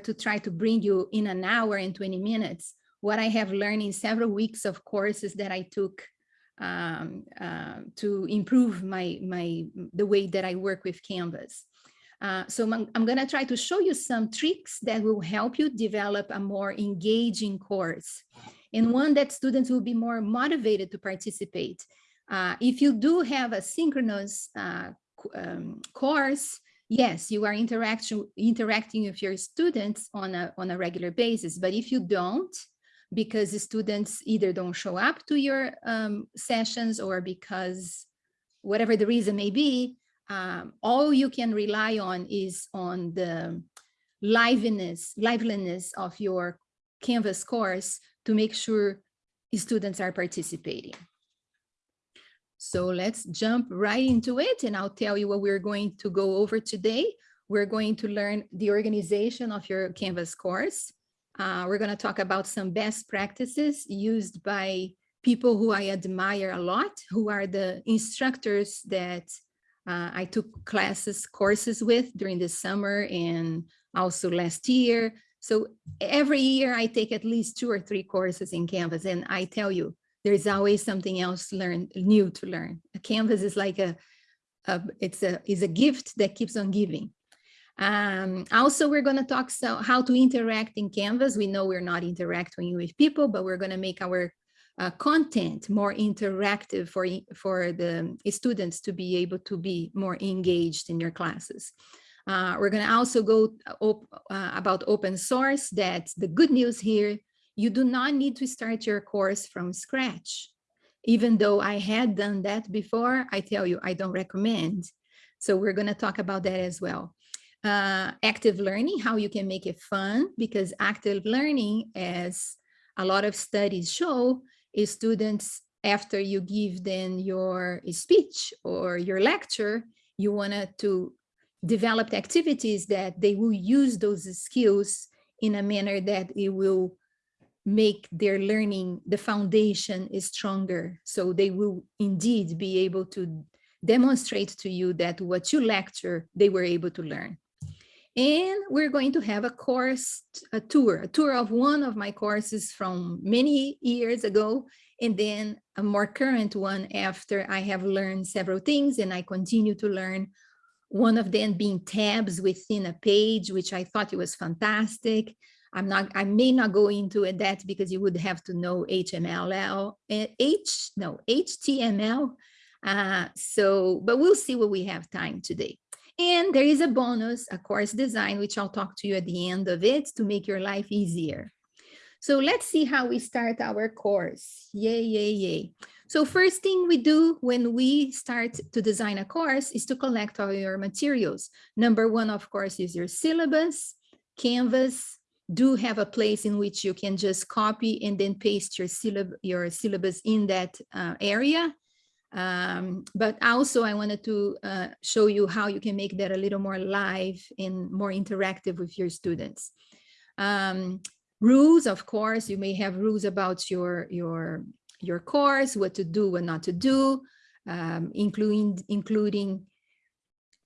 to try to bring you in an hour and 20 minutes what I have learned in several weeks of courses that I took um, uh, to improve my, my the way that I work with Canvas. Uh, so I'm, I'm going to try to show you some tricks that will help you develop a more engaging course and one that students will be more motivated to participate. Uh, if you do have a synchronous uh, um, course, yes, you are interaction, interacting with your students on a, on a regular basis. But if you don't, because the students either don't show up to your um, sessions or because whatever the reason may be, um, all you can rely on is on the liveliness, liveliness of your Canvas course to make sure students are participating. So let's jump right into it and I'll tell you what we're going to go over today. We're going to learn the organization of your Canvas course. Uh, we're going to talk about some best practices used by people who I admire a lot, who are the instructors that uh, I took classes, courses with during the summer and also last year. So every year I take at least two or three courses in Canvas and I tell you, there's always something else to learn new to learn. A Canvas is like a, a it's a is a gift that keeps on giving. Um, also, we're going to talk so how to interact in Canvas. We know we're not interacting with people, but we're going to make our uh, content more interactive for, for the students to be able to be more engaged in your classes. Uh, we're going to also go uh, op uh, about open source. That's the good news here. You do not need to start your course from scratch. Even though I had done that before, I tell you, I don't recommend. So we're going to talk about that as well. Uh, active learning, how you can make it fun, because active learning, as a lot of studies show, is students, after you give them your speech or your lecture, you wanted to develop activities that they will use those skills in a manner that it will make their learning, the foundation is stronger. So they will indeed be able to demonstrate to you that what you lecture, they were able to learn. And we're going to have a course, a tour, a tour of one of my courses from many years ago, and then a more current one after I have learned several things and I continue to learn. One of them being tabs within a page, which I thought it was fantastic. I'm not, I may not go into that because you would have to know HTML, H, no, HTML. Uh, so, but we'll see what we have time today. And there is a bonus, a course design, which I'll talk to you at the end of it to make your life easier. So let's see how we start our course. Yay, yay, yay. So first thing we do when we start to design a course is to collect all your materials. Number one, of course, is your syllabus. Canvas do have a place in which you can just copy and then paste your, syllab your syllabus in that uh, area. Um, but also I wanted to uh, show you how you can make that a little more live and more interactive with your students. Um, rules, of course, you may have rules about your, your, your course, what to do, what not to do, um, including, including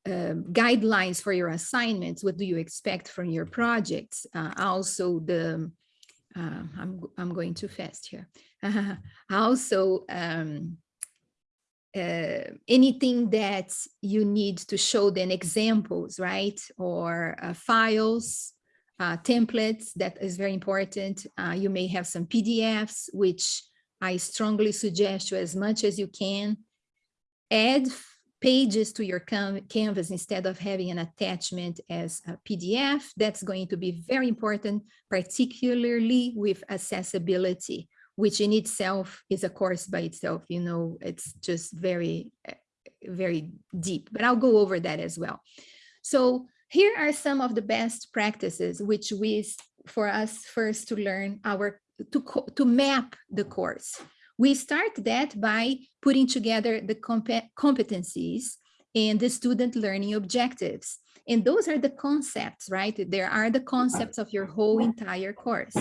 uh, guidelines for your assignments. What do you expect from your projects? Uh, also the, uh, I'm, I'm going too fast here. also, um, uh, anything that you need to show them examples, right? Or uh, files, uh, templates, that is very important. You may have some PDFs, which I strongly suggest you as much as you can. Add pages to your canvas instead of having an attachment as a PDF. That's going to be very important, particularly with accessibility which in itself is a course by itself, you know, it's just very, very deep, but I'll go over that as well. So here are some of the best practices, which we, for us first to learn our, to, to map the course. We start that by putting together the comp competencies and the student learning objectives. And those are the concepts, right? There are the concepts of your whole entire course.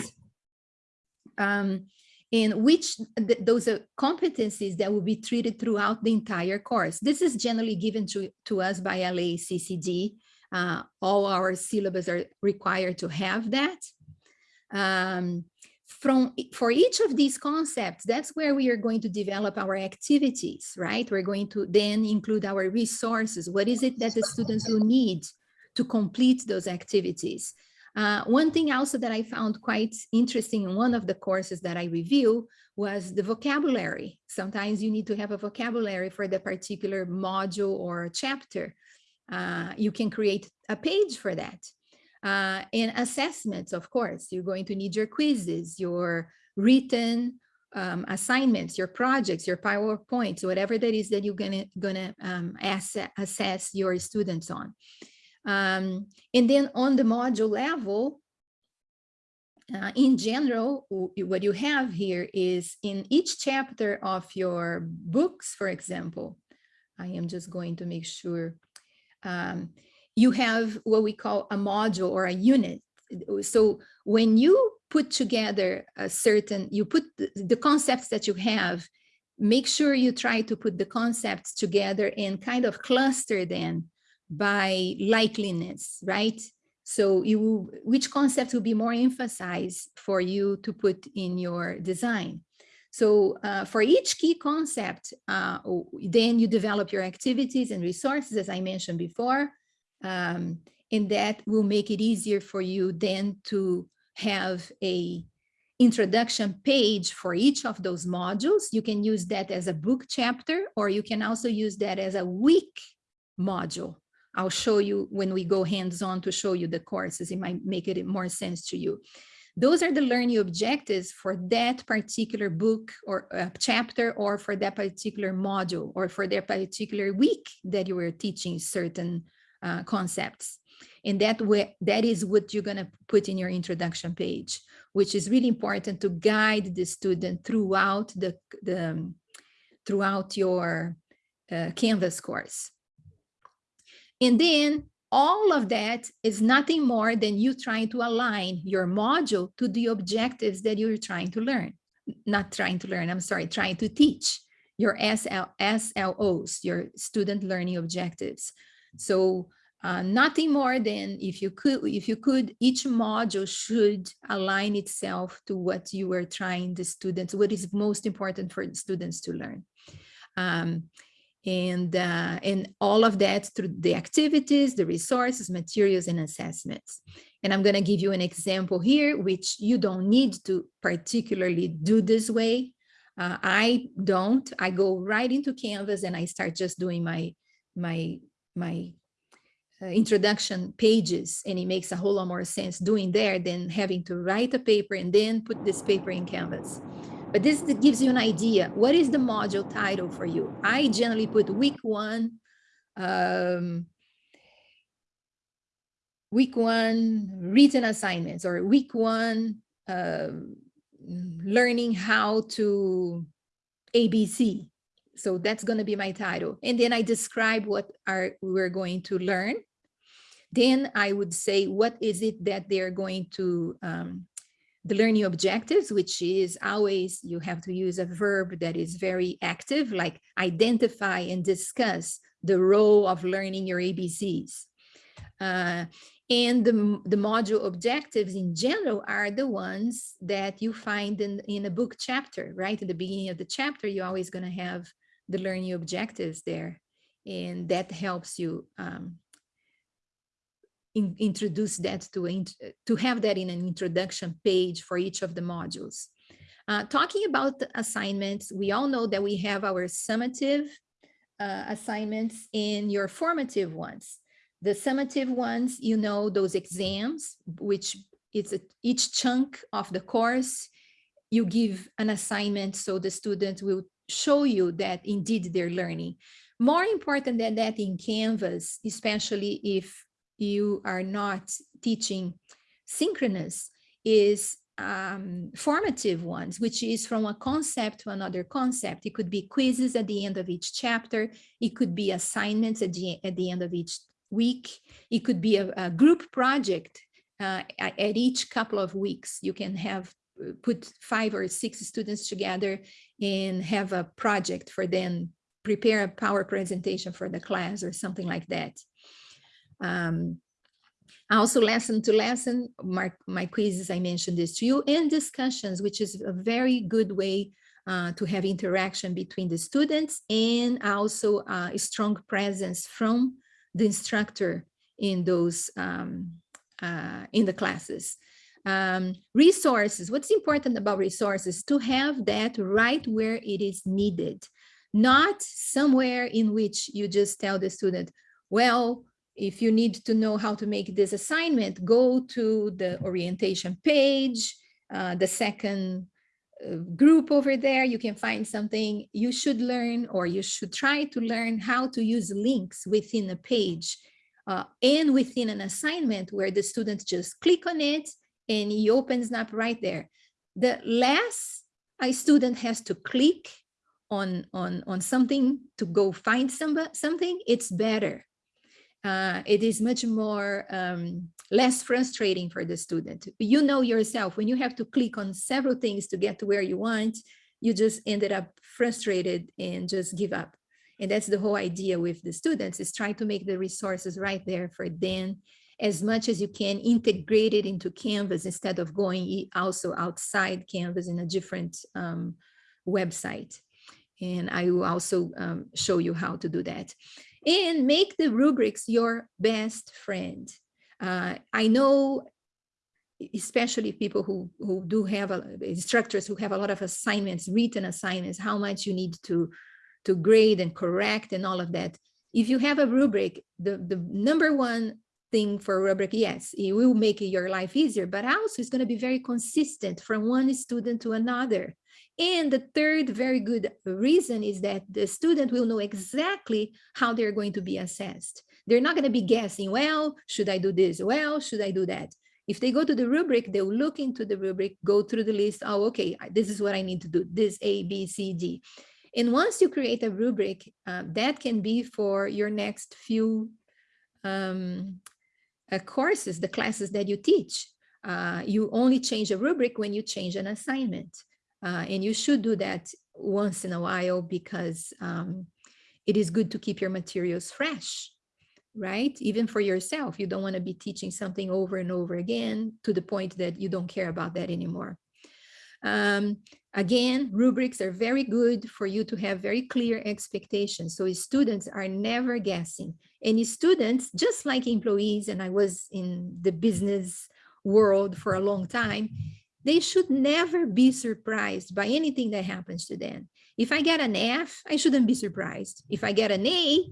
Um, which th those are competencies that will be treated throughout the entire course. This is generally given to, to us by LACCD. Uh, all our syllabus are required to have that. Um, from for each of these concepts, that's where we are going to develop our activities, right? We're going to then include our resources. What is it that the students will need to complete those activities? Uh, one thing also that I found quite interesting in one of the courses that I review was the vocabulary. Sometimes you need to have a vocabulary for the particular module or chapter. Uh, you can create a page for that. Uh, and assessments, of course, you're going to need your quizzes, your written um, assignments, your projects, your PowerPoints, whatever that is that you're gonna, gonna um, assess, assess your students on. Um, and then on the module level, uh, in general, what you have here is in each chapter of your books, for example, I am just going to make sure um, you have what we call a module or a unit. So when you put together a certain, you put the, the concepts that you have, make sure you try to put the concepts together and kind of cluster them by likeliness, right? So you, which concept will be more emphasized for you to put in your design? So uh, for each key concept, uh, then you develop your activities and resources, as I mentioned before, um, and that will make it easier for you then to have a introduction page for each of those modules. You can use that as a book chapter, or you can also use that as a week module. I'll show you when we go hands-on to show you the courses, it might make it more sense to you. Those are the learning objectives for that particular book or uh, chapter or for that particular module or for that particular week that you were teaching certain uh, concepts. And that way, that is what you're going to put in your introduction page, which is really important to guide the student throughout the, the um, throughout your uh, Canvas course. And then all of that is nothing more than you trying to align your module to the objectives that you're trying to learn. Not trying to learn, I'm sorry, trying to teach your SL, SLOs, your student learning objectives. So uh, nothing more than if you could, if you could, each module should align itself to what you are trying the students, what is most important for students to learn. Um, and uh, and all of that through the activities, the resources, materials, and assessments. And I'm going to give you an example here, which you don't need to particularly do this way. Uh, I don't. I go right into Canvas and I start just doing my my my uh, introduction pages, and it makes a whole lot more sense doing there than having to write a paper and then put this paper in Canvas. But this gives you an idea. What is the module title for you? I generally put week one, um, week one written assignments or week one uh, learning how to ABC. So that's going to be my title. And then I describe what are we're going to learn. Then I would say, what is it that they're going to um, the learning objectives, which is always you have to use a verb that is very active, like identify and discuss the role of learning your ABCs. Uh, and the, the module objectives in general are the ones that you find in, in a book chapter, right? At the beginning of the chapter, you're always going to have the learning objectives there. And that helps you um, in, introduce that to, to have that in an introduction page for each of the modules. Uh, talking about assignments, we all know that we have our summative uh, assignments and your formative ones. The summative ones, you know, those exams, which it's a, each chunk of the course, you give an assignment so the student will show you that indeed they're learning. More important than that in Canvas, especially if you are not teaching synchronous is um, formative ones, which is from a concept to another concept. It could be quizzes at the end of each chapter. It could be assignments at the, at the end of each week. It could be a, a group project uh, at, each couple of weeks. You can have put five or six students together and have a project for them, prepare a power presentation for the class or something like that. Um, also lesson to lesson, my, my quizzes, I mentioned this to you, and discussions, which is a very good way uh, to have interaction between the students and also uh, a strong presence from the instructor in those um, uh, in the classes. Um, resources, what's important about resources? To have that right where it is needed, not somewhere in which you just tell the student, well, if you need to know how to make this assignment, go to the orientation page, uh, the second uh, group over there, you can find something you should learn or you should try to learn how to use links within a page uh, and within an assignment where the student just click on it and he opens up right there. The less a student has to click on, on, on something to go find some, something, it's better uh, it is much more um, less frustrating for the student. You know yourself, when you have to click on several things to get to where you want, you just ended up frustrated and just give up. And that's the whole idea with the students is try to make the resources right there for them as much as you can integrate it into Canvas instead of going also outside Canvas in a different um, website. And I will also um, show you how to do that and make the rubrics your best friend. Uh, I know, especially people who, who do have a, instructors who have a lot of assignments, written assignments, how much you need to, to grade and correct and all of that. If you have a rubric, the, the number one thing for rubric, yes, it will make your life easier, but also it's going to be very consistent from one student to another. And the third very good reason is that the student will know exactly how they're going to be assessed. They're not going to be guessing, well, should I do this? Well, should I do that? If they go to the rubric, they'll look into the rubric, go through the list. Oh, okay, this is what I need to do. This A, B, C, D. And once you create a rubric, uh, that can be for your next few um, uh, courses, the classes that you teach. Uh, you only change a rubric when you change an assignment. Uh, and you should do that once in a while because um, it is good to keep your materials fresh, right? Even for yourself, you don't want to be teaching something over and over again to the point that you don't care about that anymore. Um, again, rubrics are very good for you to have very clear expectations. So students are never guessing. And students, just like employees, and I was in the business world for a long time, they should never be surprised by anything that happens to them. If I get an F, I shouldn't be surprised. If I get an A,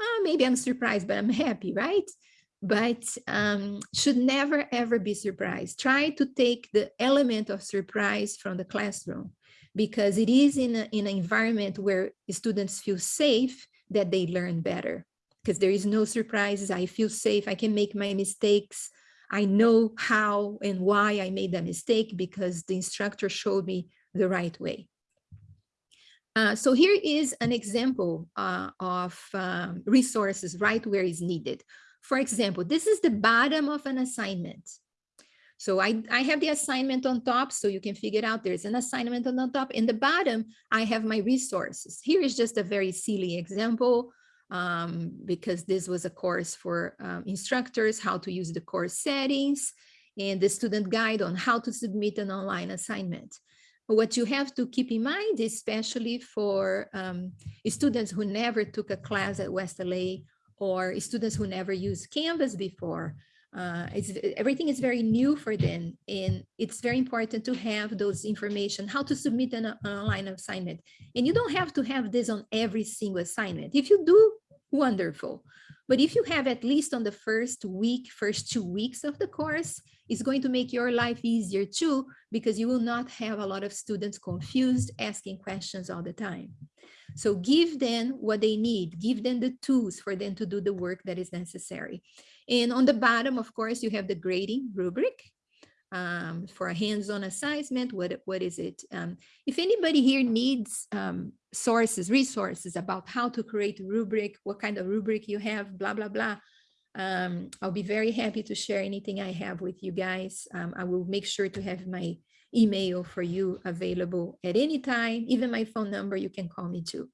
oh, maybe I'm surprised, but I'm happy, right? But um, should never, ever be surprised. Try to take the element of surprise from the classroom because it is in, a, in an environment where students feel safe that they learn better because there is no surprises. I feel safe. I can make my mistakes. I know how and why I made that mistake because the instructor showed me the right way. Uh, so here is an example uh, of um, resources right where is needed. For example, this is the bottom of an assignment. So I, I have the assignment on top, so you can figure out there's an assignment on the top. In the bottom, I have my resources. Here is just a very silly example um, because this was a course for um, instructors, how to use the course settings, and the student guide on how to submit an online assignment. What you have to keep in mind, especially for um, students who never took a class at West LA or students who never used Canvas before, uh, everything is very new for them and it's very important to have those information how to submit an, an, online assignment. And you don't have to have this on every single assignment. If you do wonderful. But if you have at least on the first week first two weeks of the course it's going to make your life easier too because you will not have a lot of students confused asking questions all the time so give them what they need give them the tools for them to do the work that is necessary and on the bottom, of course, you have the grading rubric um, for a hands-on assessment. What, what is it? Um, if anybody here needs um, sources, resources about how to create a rubric, what kind of rubric you have, blah, blah, blah, um, I'll be very happy to share anything I have with you guys. Um, I will make sure to have my email for you available at any time, even my phone number, you can call me too.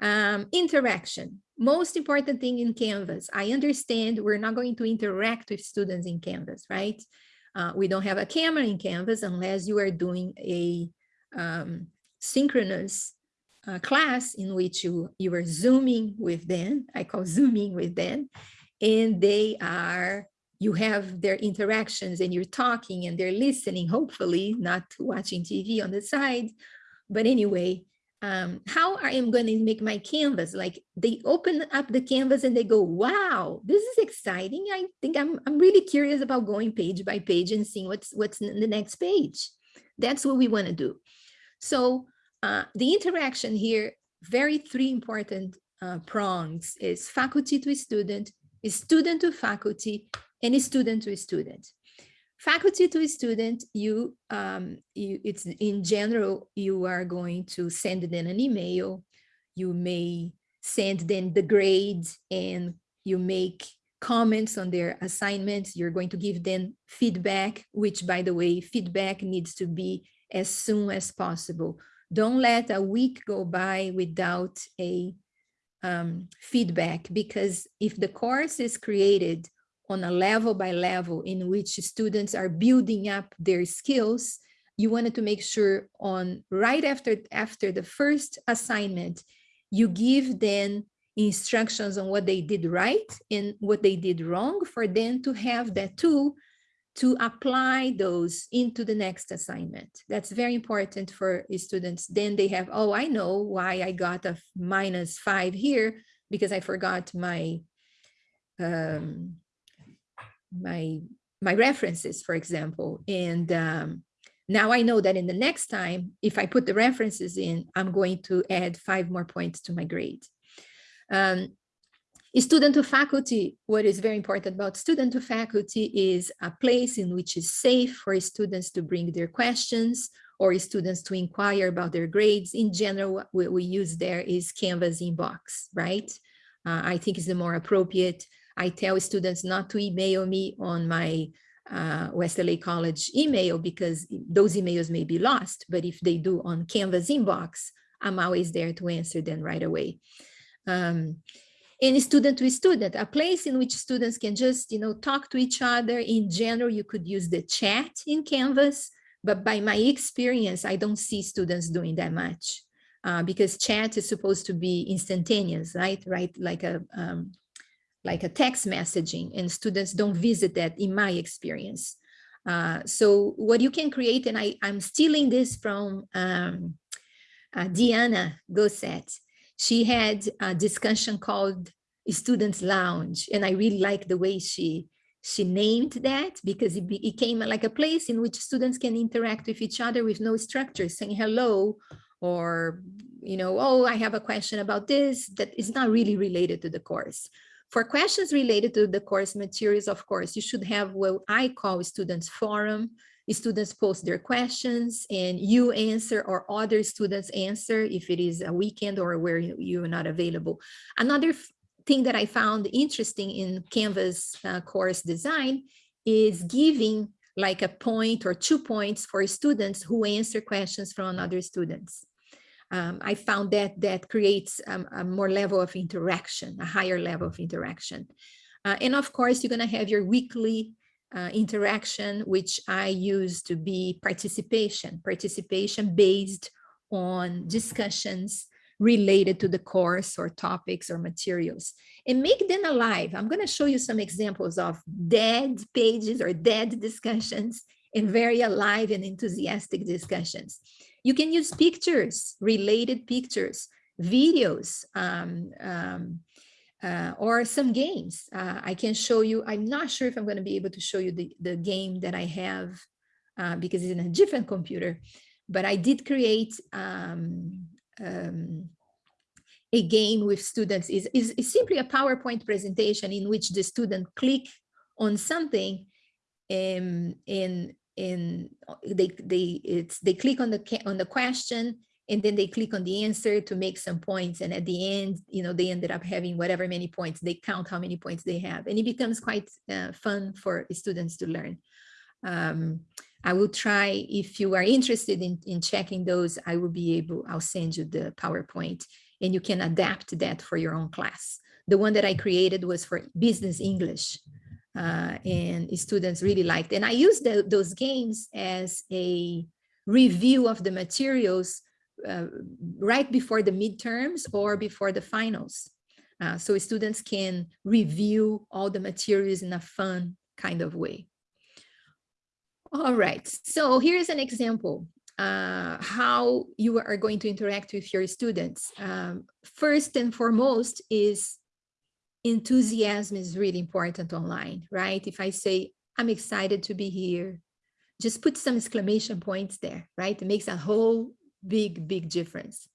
Um, interaction. most important thing in Canvas, I understand we're not going to interact with students in Canvas, right? Uh, we don't have a camera in Canvas unless you are doing a um, synchronous uh, class in which you, you are zooming with them, I call zooming with them, and they are, you have their interactions and you're talking and they're listening, hopefully not watching TV on the side. But anyway, um, how I am going to make my canvas. Like they open up the canvas and they go, wow, this is exciting. I think I'm, I'm really curious about going page by page and seeing what's, what's in the next page. That's what we want to do. So uh, the interaction here, very three important uh, prongs is faculty to student, is student to faculty, and student to a student faculty to a student, you, um, you, it's in general, you are going to send them an email. You may send them the grades and you make comments on their assignments. You're going to give them feedback, which by the way, feedback needs to be as soon as possible. Don't let a week go by without a um, feedback because if the course is created on a level by level in which students are building up their skills, you wanted to make sure on right after, after the first assignment, you give them instructions on what they did right and what they did wrong for them to have that tool to apply those into the next assignment. That's very important for students. Then they have, oh, I know why I got a minus five here because I forgot my um, my my references, for example. And um, now I know that in the next time, if I put the references in, I'm going to add five more points to my grade. Um, student to faculty, what is very important about student to faculty is a place in which is safe for students to bring their questions or students to inquire about their grades. In general, what we use there is Canvas inbox, right? Uh, I think is the more appropriate I tell students not to email me on my uh, West LA College email because those emails may be lost, but if they do on Canvas inbox, I'm always there to answer them right away. Um, and student to student, a place in which students can just, you know, talk to each other. In general, you could use the chat in Canvas, but by my experience, I don't see students doing that much uh, because chat is supposed to be instantaneous, right? Right, like a um, like a text messaging and students don't visit that in my experience. Uh, so what you can create, and I, I'm stealing this from um, uh, Diana Gosset. She had a discussion called Students Lounge, and I really like the way she she named that because it became like a place in which students can interact with each other with no structure, saying hello, or, you know, oh, I have a question about this that is not really related to the course. For questions related to the course materials, of course, you should have what I call students forum. Students post their questions and you answer or other students answer if it is a weekend or where you are not available. Another thing that I found interesting in Canvas uh, course design is giving like a point or two points for students who answer questions from other students um, I found that that creates um, a more level of interaction, a higher level of interaction. Uh, and of course, you're going to have your weekly uh, interaction, which I use to be participation, participation based on discussions related to the course or topics or materials and make them alive. I'm going to show you some examples of dead pages or dead discussions and very alive and enthusiastic discussions. You can use pictures, related pictures, videos, um, um, uh, or some games. Uh, I can show you, I'm not sure if I'm going to be able to show you the, the game that I have uh, because it's in a different computer, but I did create um, um a game with students. is is simply a PowerPoint presentation in which the student click on something um, and and uh, they they it's they click on the on the question and then they click on the answer to make some points and at the end you know they ended up having whatever many points they count how many points they have and it becomes quite uh, fun for students to learn. Um, I will try if you are interested in, in checking those I will be able I'll send you the PowerPoint and you can adapt that for your own class. The one that I created was for business English uh, and students really liked. And I used the, those games as a review of the materials uh, right before the midterms or before the finals. Uh, so students can review all the materials in a fun kind of way. All right, so here's an example uh, how you are going to interact with your students. Um, first and foremost is enthusiasm is really important online, right? If I say, I'm excited to be here, just put some exclamation points there, right? It makes a whole big, big difference.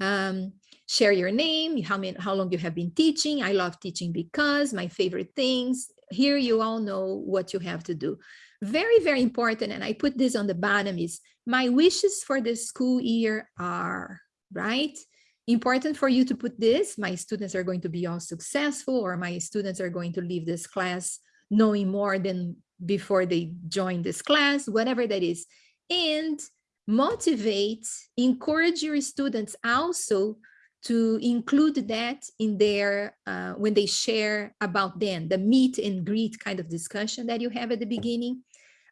Um, share your name, how, many, how long you have been teaching. I love teaching because my favorite things. Here you all know what you have to do. Very, very important, and I put this on the bottom is my wishes for the school year are, right? Important for you to put this, my students are going to be all successful or my students are going to leave this class knowing more than before they join this class, whatever that is. And motivate, encourage your students also to include that in their, uh, when they share about them, the meet and greet kind of discussion that you have at the beginning.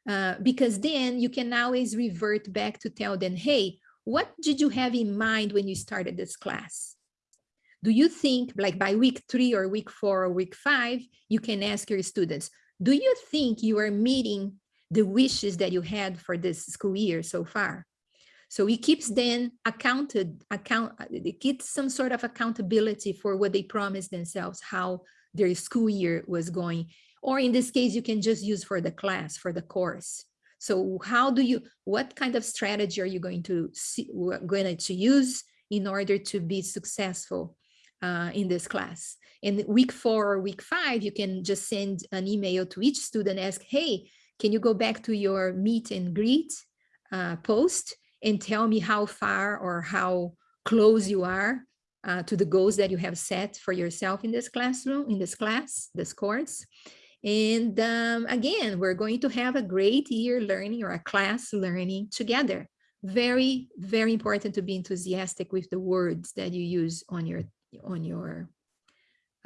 Uh, because then you can always revert back to tell them, hey, what did you have in mind when you started this class? Do you think like by week three or week four or week five, you can ask your students, do you think you are meeting the wishes that you had for this school year so far? So it keeps them accounted, account, it gets some sort of accountability for what they promised themselves, how their school year was going. Or in this case, you can just use for the class, for the course. So how do you, what kind of strategy are you going to see, going to use in order to be successful uh, in this class? In week four or week five, you can just send an email to each student, ask, hey, can you go back to your meet and greet uh, post and tell me how far or how close you are uh, to the goals that you have set for yourself in this classroom, in this class, this course. And um, again, we're going to have a great year learning or a class learning together. Very, very important to be enthusiastic with the words that you use on your, on your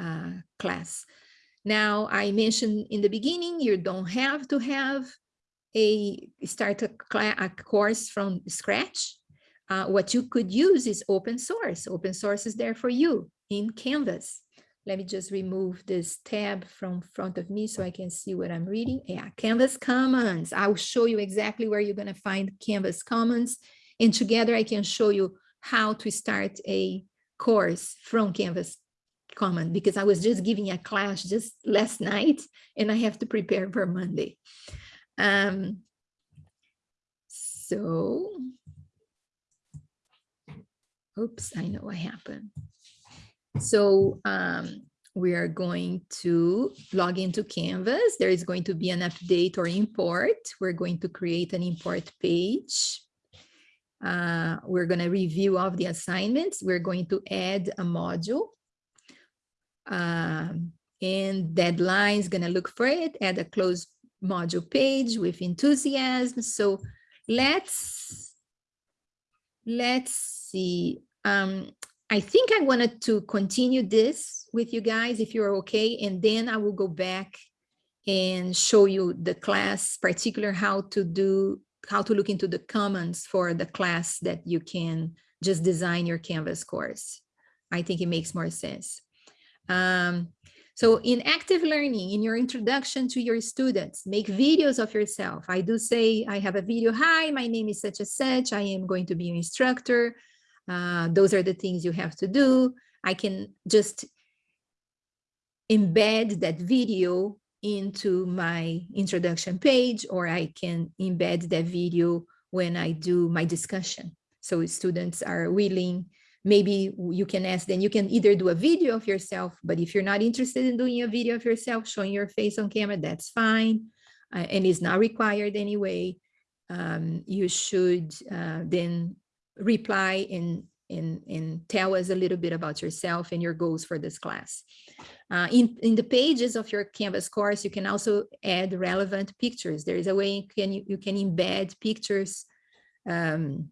uh, class. Now, I mentioned in the beginning, you don't have to have a start a, a course from scratch. Uh, what you could use is open source. Open source is there for you in Canvas. Let me just remove this tab from front of me so I can see what I'm reading. Yeah, Canvas Commons. I'll show you exactly where you're going to find Canvas Commons. And together I can show you how to start a course from Canvas Commons because I was just giving a class just last night and I have to prepare for Monday. Um, so, oops, I know what happened. So um, we are going to log into Canvas. There is going to be an update or import. We're going to create an import page. Uh, we're going to review all of the assignments. We're going to add a module. Um, and deadline is going to look for it, add a close module page with enthusiasm. So let's, let's see. Um, I think I wanted to continue this with you guys if you're okay, and then I will go back and show you the class, particular how to do, how to look into the comments for the class that you can just design your Canvas course. I think it makes more sense. Um, so in active learning, in your introduction to your students, make videos of yourself. I do say I have a video. Hi, my name is such and such. I am going to be an instructor. Uh, those are the things you have to do. I can just embed that video into my introduction page, or I can embed that video when I do my discussion. So students are willing, maybe you can ask them, you can either do a video of yourself, but if you're not interested in doing a video of yourself, showing your face on camera, that's fine. Uh, and it's not required anyway. Um, you should uh, then reply and, and, and tell us a little bit about yourself and your goals for this class. Uh, in, in the pages of your Canvas course, you can also add relevant pictures. There is a way you can, you can embed pictures um,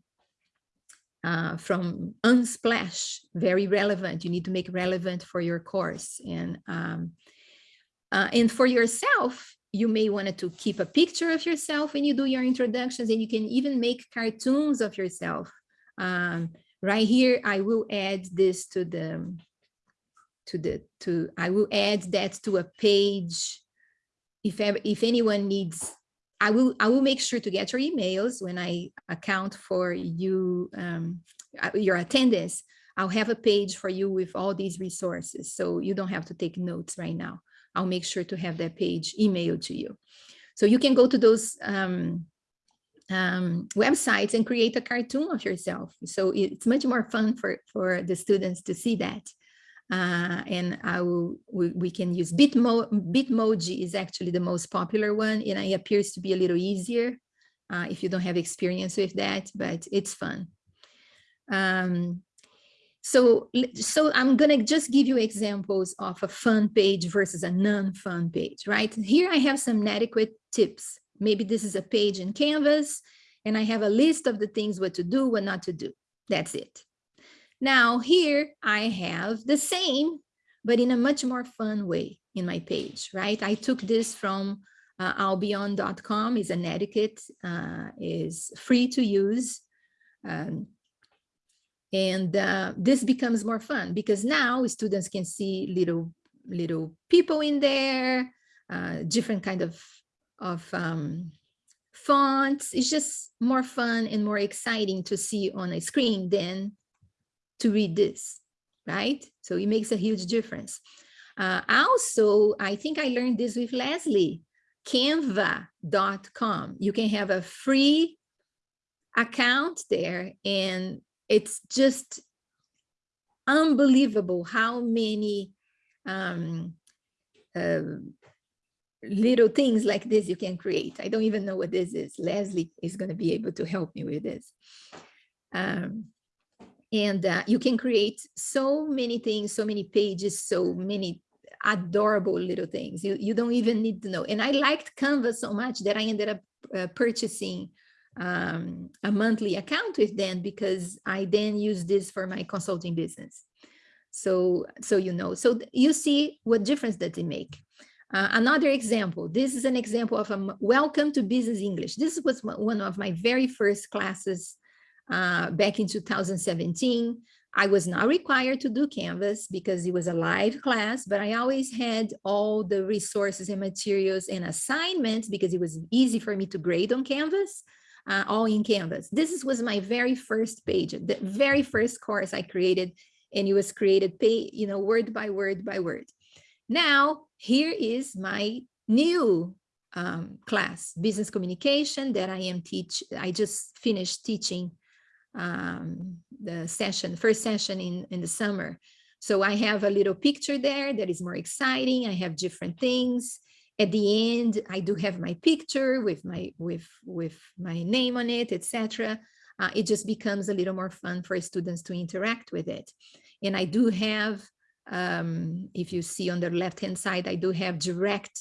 uh, from Unsplash, very relevant. You need to make relevant for your course. And, um, uh, and for yourself, you may want to keep a picture of yourself when you do your introductions and you can even make cartoons of yourself. Um, right here, I will add this to the, to the, to, I will add that to a page. If, if anyone needs I will I will make sure to get your emails when I account for you um, uh, your attendance. I'll have a page for you with all these resources, so you don't have to take notes right now. I'll make sure to have that page emailed to you. So you can go to those um, um, websites and create a cartoon of yourself. So it's much more fun for, for the students to see that. Uh, and I will, we, we, can use Bitmo, Bitmoji is actually the most popular one and it appears to be a little easier uh, if you don't have experience with that, but it's fun. Um, so, so I'm gonna just give you examples of a fun page versus a non-fun page, right? Here I have some inadequate tips. Maybe this is a page in Canvas and I have a list of the things what to do, what not to do. That's it. Now here I have the same, but in a much more fun way in my page, right? I took this from uh, albion.com, is an etiquette, uh, is free to use. Um, and uh, this becomes more fun because now students can see little little people in there, uh, different kind of, of um, fonts. It's just more fun and more exciting to see on a screen than to read this, right? So it makes a huge difference. Uh, also, I think I learned this with Leslie, canva.com. You can have a free account there and it's just unbelievable how many um, uh, little things like this you can create. I don't even know what this is. Leslie is going to be able to help me with this. Um, and uh, you can create so many things, so many pages, so many adorable little things. You, you don't even need to know. And I liked Canva so much that I ended up uh, purchasing um, a monthly account with them because I then use this for my consulting business. So, so you know, so you see what difference does it make. Uh, another example, this is an example of a welcome to business English. This was one of my very first classes uh, back in 2017. I was not required to do Canvas because it was a live class, but I always had all the resources and materials and assignments because it was easy for me to grade on Canvas, uh, all in Canvas. This was my very first page, the very first course I created, and it was created, pay, you know, word by word by word. Now, here is my new um, class, business communication that I am teach. I just finished teaching um, the session, first session in, in the summer. So I have a little picture there that is more exciting. I have different things. At the end, I do have my picture with my with with my name on it, etc. Uh, it just becomes a little more fun for students to interact with it. And I do have, um, if you see on the left hand side, I do have direct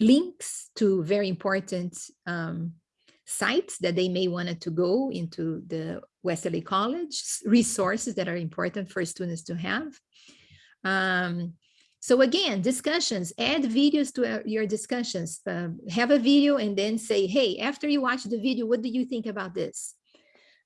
links to very important um, sites that they may want to go into the West LA College, resources that are important for students to have. Um, so again, discussions, add videos to uh, your discussions. Uh, have a video and then say, hey, after you watch the video, what do you think about this?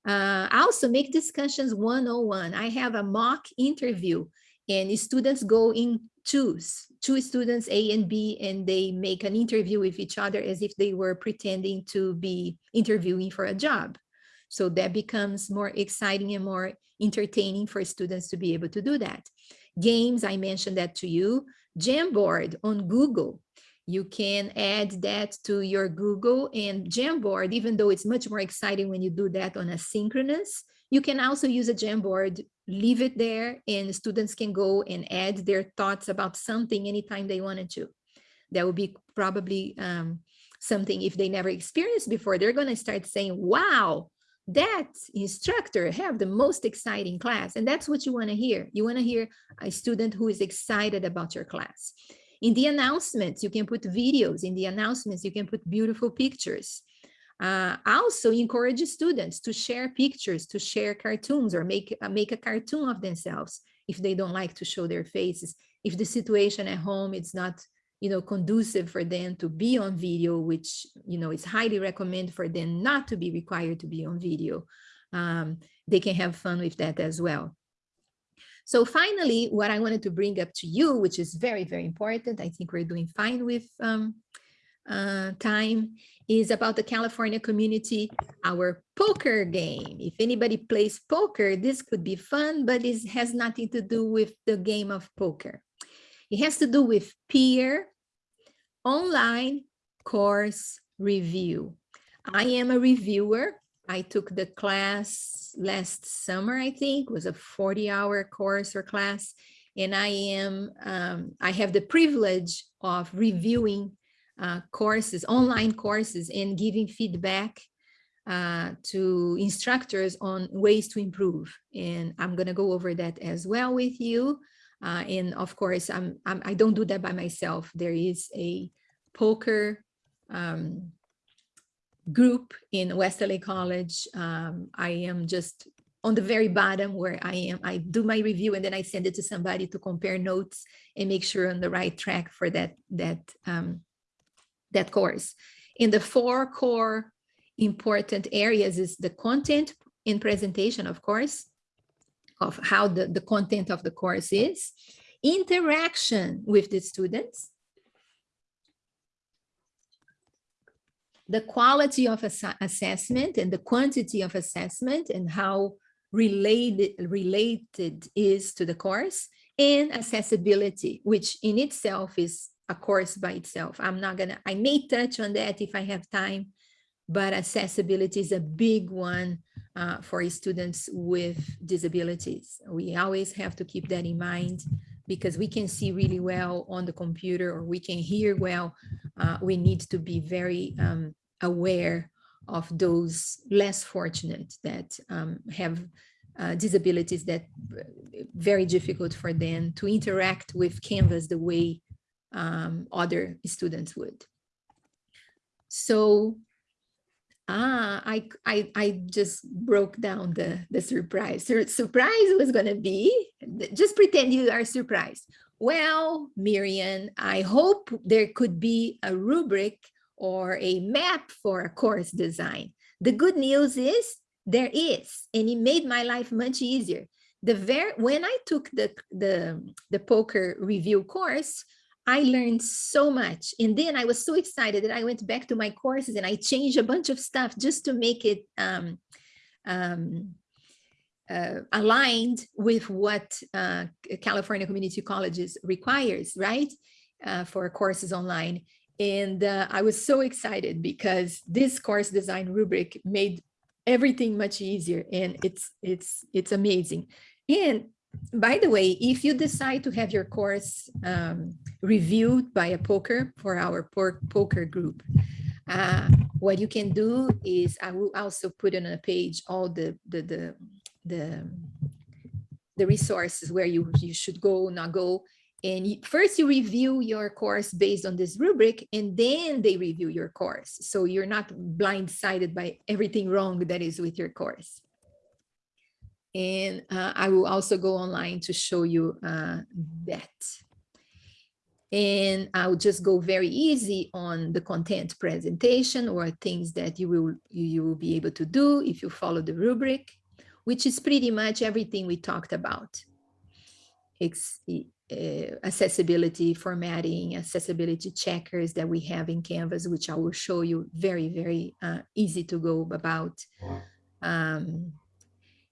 Uh, also make discussions one-on-one. I have a mock interview and students go in twos, two students A and B, and they make an interview with each other as if they were pretending to be interviewing for a job. So that becomes more exciting and more entertaining for students to be able to do that. Games, I mentioned that to you. Jamboard on Google. You can add that to your Google and Jamboard, even though it's much more exciting when you do that on a synchronous, you can also use a Jamboard, leave it there, and students can go and add their thoughts about something anytime they wanted to. That would be probably um, something if they never experienced before, they're going to start saying, wow, that instructor have the most exciting class. And that's what you want to hear. You want to hear a student who is excited about your class. In the announcements, you can put videos. In the announcements, you can put beautiful pictures. Uh, also encourage students to share pictures, to share cartoons or make, uh, make a cartoon of themselves if they don't like to show their faces. If the situation at home is not you know, conducive for them to be on video, which, you know, is highly recommended for them not to be required to be on video. Um, they can have fun with that as well. So finally, what I wanted to bring up to you, which is very, very important, I think we're doing fine with um, uh, time, is about the California community, our poker game. If anybody plays poker, this could be fun, but it has nothing to do with the game of poker. It has to do with peer, online course review. I am a reviewer I took the class last summer, I think, was a 40 hour course or class. And I am, um, I have the privilege of reviewing uh, courses, online courses and giving feedback uh, to instructors on ways to improve. And I'm gonna go over that as well with you. Uh, and of course, I'm, I'm, I do not do that by myself. There is a POCR um, group in West LA College. Um, I am just on the very bottom where I am, I do my review and then I send it to somebody to compare notes and make sure on the right track for that, that, um, that course. In the four core important areas is the content in presentation, of course, of how the, the content of the course is, interaction with the students, the quality of ass assessment and the quantity of assessment and how related, related is to the course and accessibility, which in itself is a course by itself. I'm not gonna, I may touch on that if I have time, but accessibility is a big one uh, for students with disabilities. We always have to keep that in mind because we can see really well on the computer or we can hear well, uh, we need to be very um, aware of those less fortunate that um, have uh, disabilities that uh, very difficult for them to interact with Canvas the way um, other students would. So ah, I, I, I just broke down the, the surprise. Sur surprise was going to be, just pretend you are surprised. Well, Miriam, I hope there could be a rubric or a map for a course design. The good news is there is, and it made my life much easier. The very when I took the, the, the POCR review course, I learned so much. And then I was so excited that I went back to my courses and I changed a bunch of stuff just to make it um, um, uh, aligned with what uh, California Community Colleges requires, right? Uh, for courses online. And uh, I was so excited because this course design rubric made everything much easier and it's it's it's amazing. And by the way, if you decide to have your course um, reviewed by a POCR for our POCR group, uh, what you can do is I will also put on a page all the the the the, the resources where you you should go, not go. And first you review your course based on this rubric, and then they review your course. So you're not blindsided by everything wrong that is with your course. And uh, I will also go online to show you uh, that. And I'll just go very easy on the content presentation or things that you will, you will be able to do if you follow the rubric, which is pretty much everything we talked about. It's, uh, accessibility formatting, accessibility checkers that we have in Canvas, which I will show you very, very uh, easy to go about. Um,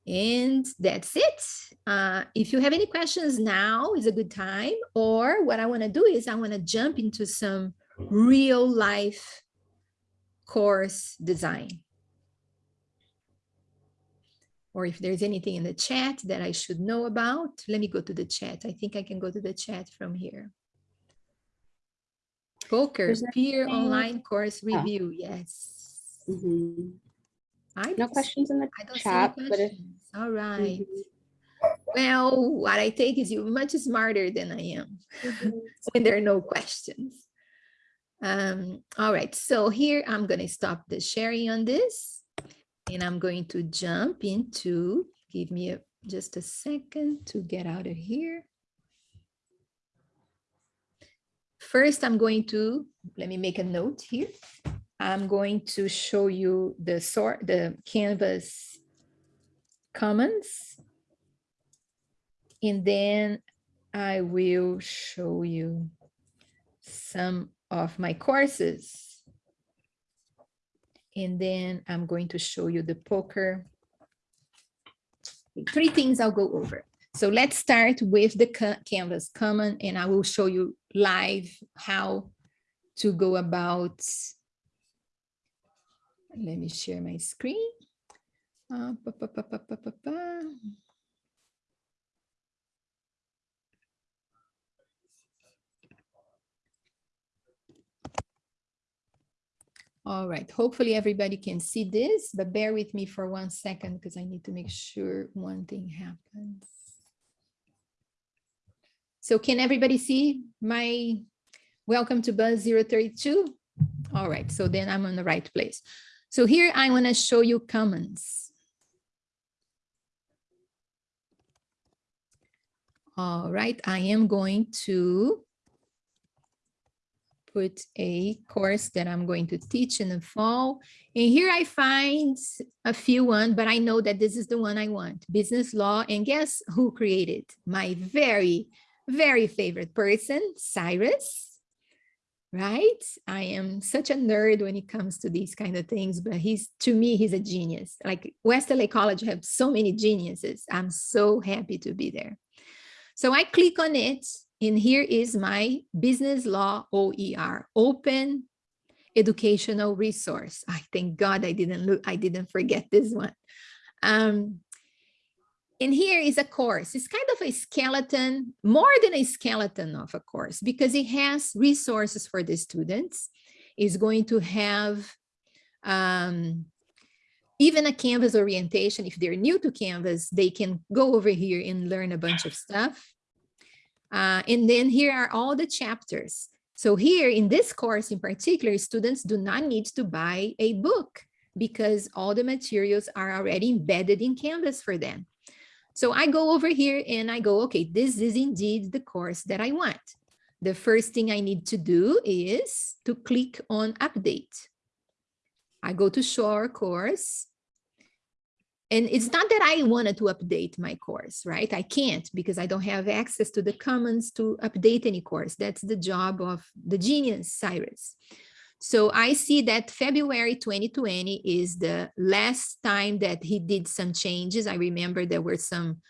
and that's it. Uh, if you have any questions now is a good time, or what I wanna do is I wanna jump into some real life course design. Or if there's anything in the chat that I should know about, let me go to the chat. I think I can go to the chat from here. POCR, peer online course review, yes. Mm -hmm. I no questions in the chat, but if all right. Mm -hmm. Well, what I take is you're much smarter than I am mm -hmm. when there are no questions. Um, all right, so here I'm going to stop the sharing on this and I'm going to jump into, give me a, just a second to get out of here. First, I'm going to, let me make a note here. I'm going to show you the sort, the Canvas Commons. And then I will show you some of my courses. And then I'm going to show you the POCR. Three things I'll go over. So let's start with the Canvas Common and I will show you live how to go about. Let me share my screen. Uh, pa, pa, pa, All right, hopefully everybody can see this, but bear with me for one second because I need to make sure one thing happens. So can everybody see my welcome to Buzz 032? All right, so then I'm on the right place. So here I want to show you Commons. All right, I am going to put a course that I'm going to teach in the fall. And here I find a few one, but I know that this is the one I want, business law. And guess who created? My very, very favorite person, Cyrus, right? I am such a nerd when it comes to these kind of things, but he's, to me, he's a genius. Like West LA College have so many geniuses. I'm so happy to be there. So I click on it and here is my business law OER, open educational resource. I thank God I didn't look, I didn't forget this one. Um, and here is a course. It's kind of a skeleton, more than a skeleton of a course, because it has resources for the students. It's going to have um, even a Canvas orientation. If they're new to Canvas, they can go over here and learn a bunch of stuff. Uh, and then here are all the chapters. So here in this course in particular, students do not need to buy a book because all the materials are already embedded in Canvas for them. So I go over here and I go, okay, this is indeed the course that I want. The first thing I need to do is to click on update. I go to show our course and it's not that I wanted to update my course, right? I can't because I don't have access to the commons to update any course. That's the job of the genius, Cyrus. So I see that February 2020 is the last time that he did some changes. I remember there were some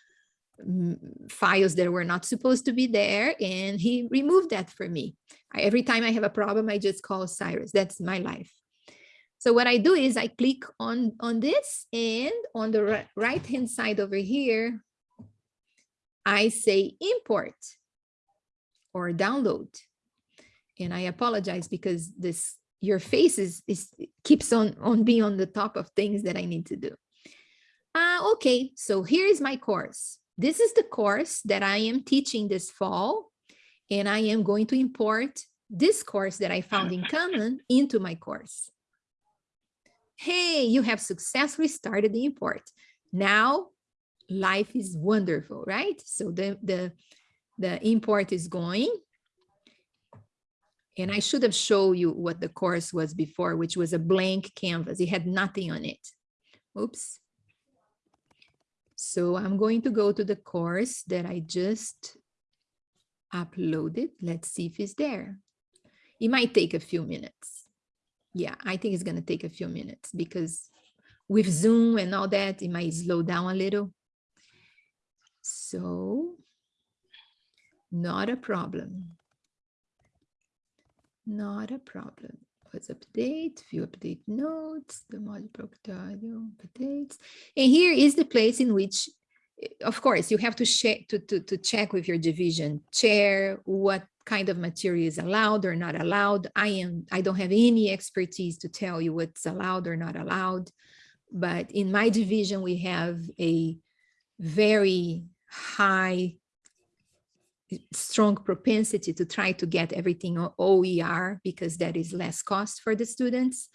mm, files that were not supposed to be there and he removed that for me. I, every time I have a problem, I just call Cyrus. That's my life. So what I do is I click on, on this and on the right hand side over here, I say import or download. And I apologize because this your face is, is keeps on, on being on the top of things that I need to do. Uh, okay, so here is my course. This is the course that I am teaching this fall, and I am going to import this course that I found in Common into my course hey, you have successfully started the import. Now life is wonderful, right? So the, the, the import is going. And I should have shown you what the course was before, which was a blank canvas. It had nothing on it. Oops. So I'm going to go to the course that I just uploaded. Let's see if it's there. It might take a few minutes yeah, I think it's going to take a few minutes because with Zoom and all that, it might slow down a little. So not a problem. Not a problem. Let's update, view update notes, the module proctorio updates. And here is the place in which, eh, of course, you have to check to, to, to check with your division chair what kind of material is allowed or not allowed. I am I don't have any expertise to tell you what's allowed or not allowed. But in my division, we have a very high strong propensity to try to get everything OER because that is less cost for the students.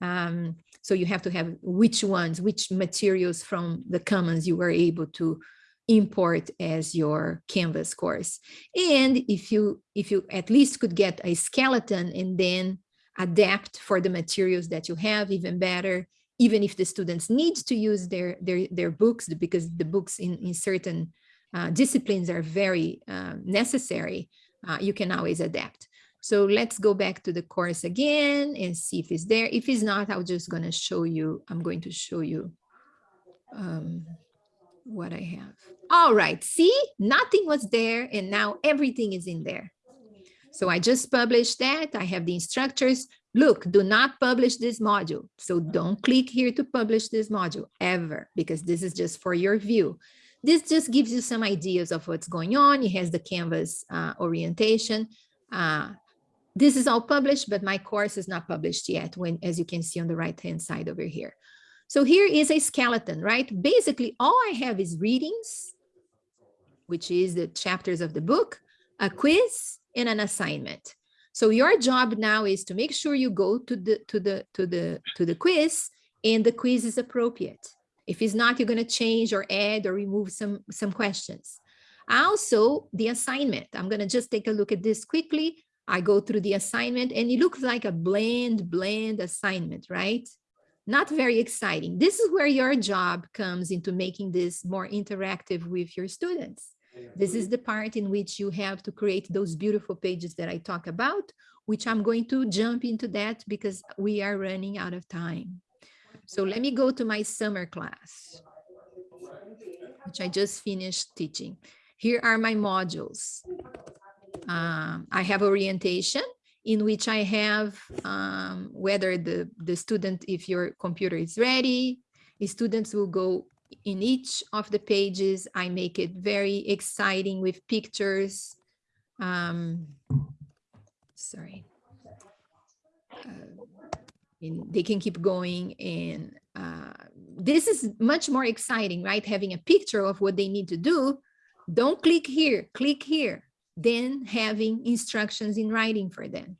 Um, so you have to have which ones, which materials from the commons you were able to import as your Canvas course. And if you if you at least could get a skeleton and then adapt for the materials that you have even better, even if the students need to use their their, their books because the books in, in certain uh, disciplines are very uh, necessary, uh, you can always adapt. So let's go back to the course again and see if it's there. If it's not, I'm just going to show you, I'm going to show you um, what I have. All right, see, nothing was there and now everything is in there. So I just published that. I have the instructors. Look, do not publish this module. So don't click here to publish this module ever, because this is just for your view. This just gives you some ideas of what's going on. It has the Canvas uh, orientation. Uh, this is all published, but my course is not published yet, when, as you can see on the right-hand side over here. So here is a skeleton, right? Basically, all I have is readings, which is the chapters of the book, a quiz, and an assignment. So your job now is to make sure you go to the to the to the to the quiz and the quiz is appropriate. If it's not, you're going to change or add or remove some, some questions. Also, the assignment. I'm going to just take a look at this quickly. I go through the assignment and it looks like a bland, bland assignment, right? Not very exciting. This is where your job comes into making this more interactive with your students. This is the part in which you have to create those beautiful pages that I talk about, which I'm going to jump into that because we are running out of time. So let me go to my summer class, which I just finished teaching. Here are my modules. Um, I have orientation in which I have um, whether the, the student, if your computer is ready, students will go in each of the pages. I make it very exciting with pictures. Um, sorry. Uh, and they can keep going and uh, this is much more exciting right? Having a picture of what they need to do. Don't click here click here. Then having instructions in writing for them.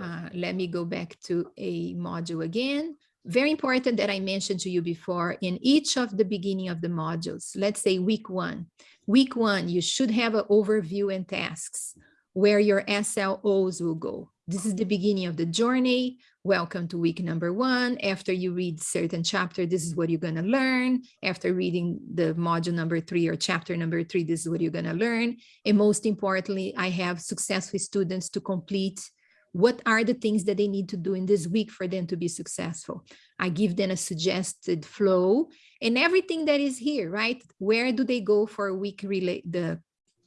Uh, let me go back to a module again. Very important that I mentioned to you before in each of the beginning of the modules, let's say week one. Week one, you should have an overview and tasks where your SLOs will go. This is the beginning of the journey. Welcome to week number one. After you read certain chapter, this is what you're going to learn. After reading the module number three or chapter number three, this is what you're going to learn. And most importantly, I have successful students to complete what are the things that they need to do in this week for them to be successful. I give them a suggested flow and everything that is here, right? Where do they go for week relate the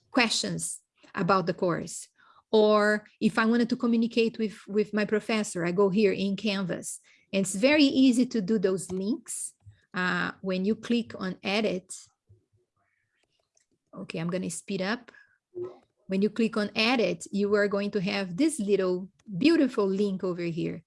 questions about the course? Or if I wanted to communicate with, with my professor, I go here in Canvas. And it's very easy to do those links. Uh, when you click on edit, okay, I'm going to speed up. When you click on edit, you are going to have this little beautiful link over here.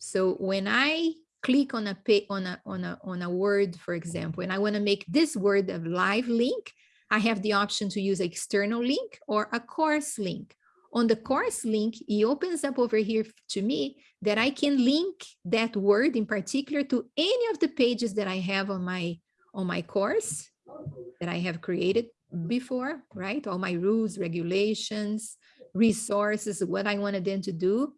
So when I click on a on a on a on a word, for example, and I want to make this word a live link, I have the option to use external link or a course link on the course link, it opens up over here to me that I can link that word in particular to any of the pages that I have on my on my course that I have created before, right? All my rules, regulations, resources, what I wanted them to do.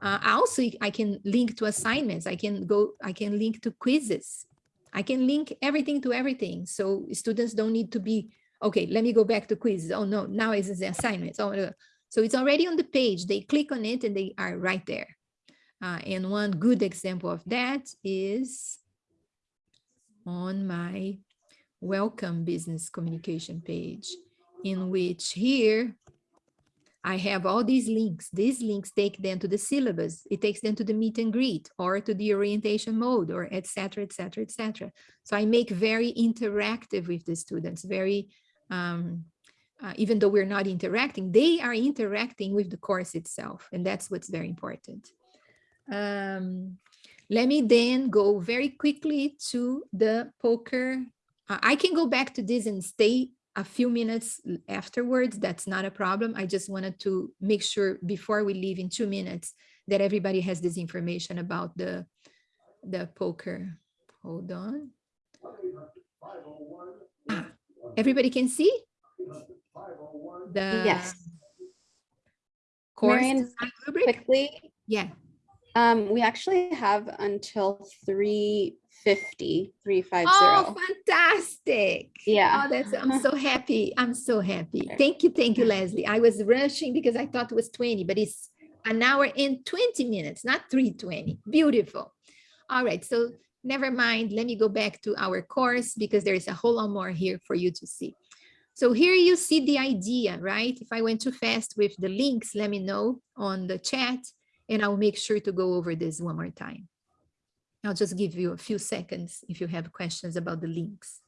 Uh, also, I can link to assignments. I can go, I can link to quizzes. I can link everything to everything. So students don't need to be, okay, let me go back to quizzes. Oh no, now it's the assignments. Oh, so it's already on the page. They click on it and they are right there. Uh, and one good example of that is on my welcome business communication page, in which here I have all these links. These links take them to the syllabus. It takes them to the meet and greet or to the orientation mode or etc. etc. etc. So I make very interactive with the students, very um, uh, even though we're not interacting, they are interacting with the course itself. And that's what's very important. Um, let me then go very quickly to the POCR. Uh, I can go back to this and stay a few minutes afterwards, that's not a problem. I just wanted to make sure before we leave in two minutes that everybody has this information about the, the POCR. Hold on. Ah, Everybody can see? The Yes. course Marian. Quickly, Yeah, um, we actually have until 350, 350. Oh, fantastic. Yeah. Oh, that's, I'm so happy. I'm so happy. Thank you. Thank you, Leslie. I was rushing because I thought it was 20, but it's an hour and 20 minutes, not 320. Beautiful. All right. So never mind. Let me go back to our course because there is a whole lot more here for you to see. So here you see the idea, right? If I went too fast with the links, let me know on the chat and I'll make sure to go over this one more time. I'll just give you a few seconds if you have questions about the links.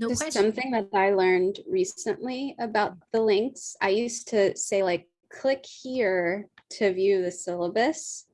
No Just question. something that I learned recently about the links. I used to say like, click here to view the syllabus.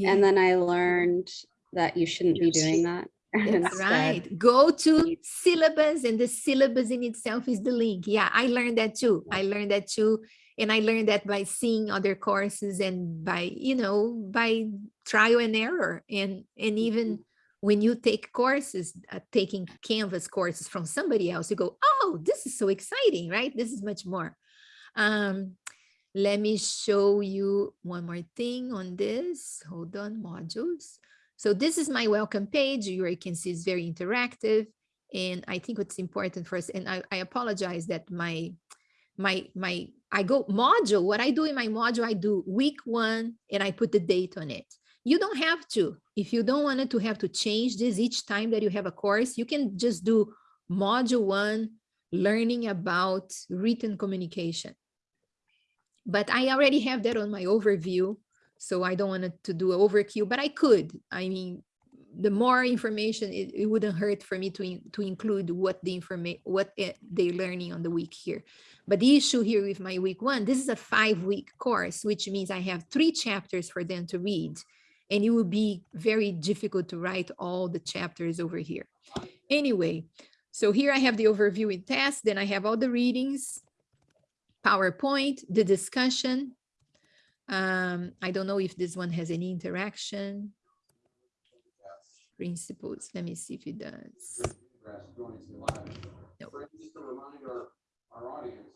Yeah, And then I learned that you shouldn't be doing that. That's right. Go to syllabus and the syllabus in itself is the link. Yeah, I learned that too. I learned that too. And I learned that by seeing other courses and by, you know, by trial and error. And, and even when you take courses, uh, taking Canvas courses from somebody else, you go, oh, this is so exciting, right? This is much more. Um, let me show you one more thing on this. Hold on, modules. So this is my welcome page. You can see it's very interactive. And I think what's important for us, and I, I apologize that my, my, my, I go module, what I do in my module, I do week one and I put the date on it. You don't have to. If you don't want to have to change this each time that you have a course, you can just do module one, learning about written communication. But I already have that on my overview. So I don't want to do an overkill, but I could. I mean, the more information, it, it wouldn't hurt for me to, in- to include what the information, what they're learning on the week here. But the issue here with my week one, this is a five week course, which means I have three chapters for them to read. And it would be very difficult to write all the chapters over here. Anyway, so here I have the overview in test, then I have all the readings, PowerPoint, the discussion. Um, I don't know if this one has any interaction. Principles, let me see if it does. Grass joining us live. Nope. Frank, Just to remind our, our audience,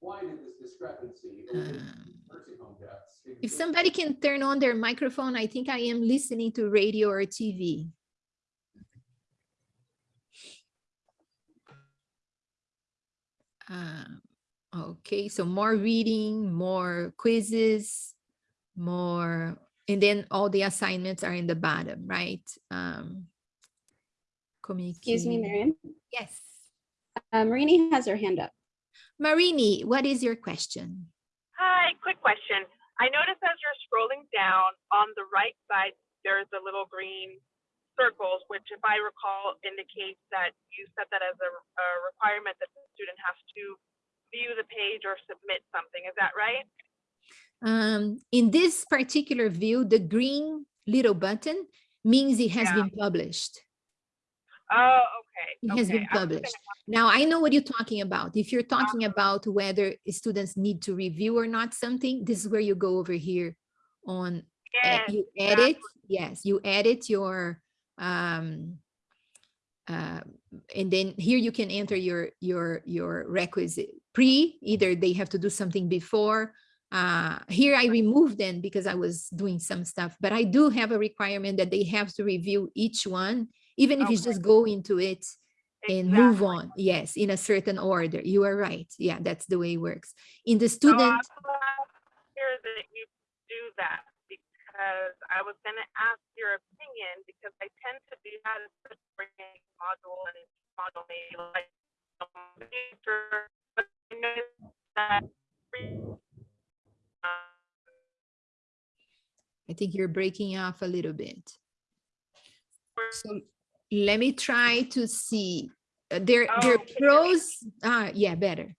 why did this discrepancy Um, in nursing home deaths? If somebody can turn on their microphone, I think I am listening to radio or TV. Um, Okay, so more reading, more quizzes, more, and then all the assignments are in the bottom, right? Um, Excuse me, communicate- Marion. Yes. Uh, Marini has her hand up. Marini, what is your question? Hi, quick question. I noticed as you're scrolling down on the right side, there's a little green circles, which if I recall indicates that you set that as a, a requirement that the student has to view the page or submit something. Is that right? Um, in this particular view, the green little button means it has Yeah. been published. Oh, okay. It has been okay. Was gonna published. Now, I know what you're talking about. If you're talking about whether students need to review or not something, this is where you go over here on, e- Yes, you edit, yes, you edit your, um, uh, and then here you can enter your, your, your requisite pre, either they have to do something before. Uh, here I removed them because I was doing some stuff, but I do have a requirement that they have to review each one, even if Okay. just go into it and move on. Yes, in a certain order. You are right. Yeah, that's the way it works. In the So student, glad to that you do that because I was gonna ask your opinion because I tend to do that especially for a module and module maybe like I noticed that I think you're breaking off a little bit. So let me try to see. Uh, There, there are Oh, hear me? pros. Ah, yeah, better.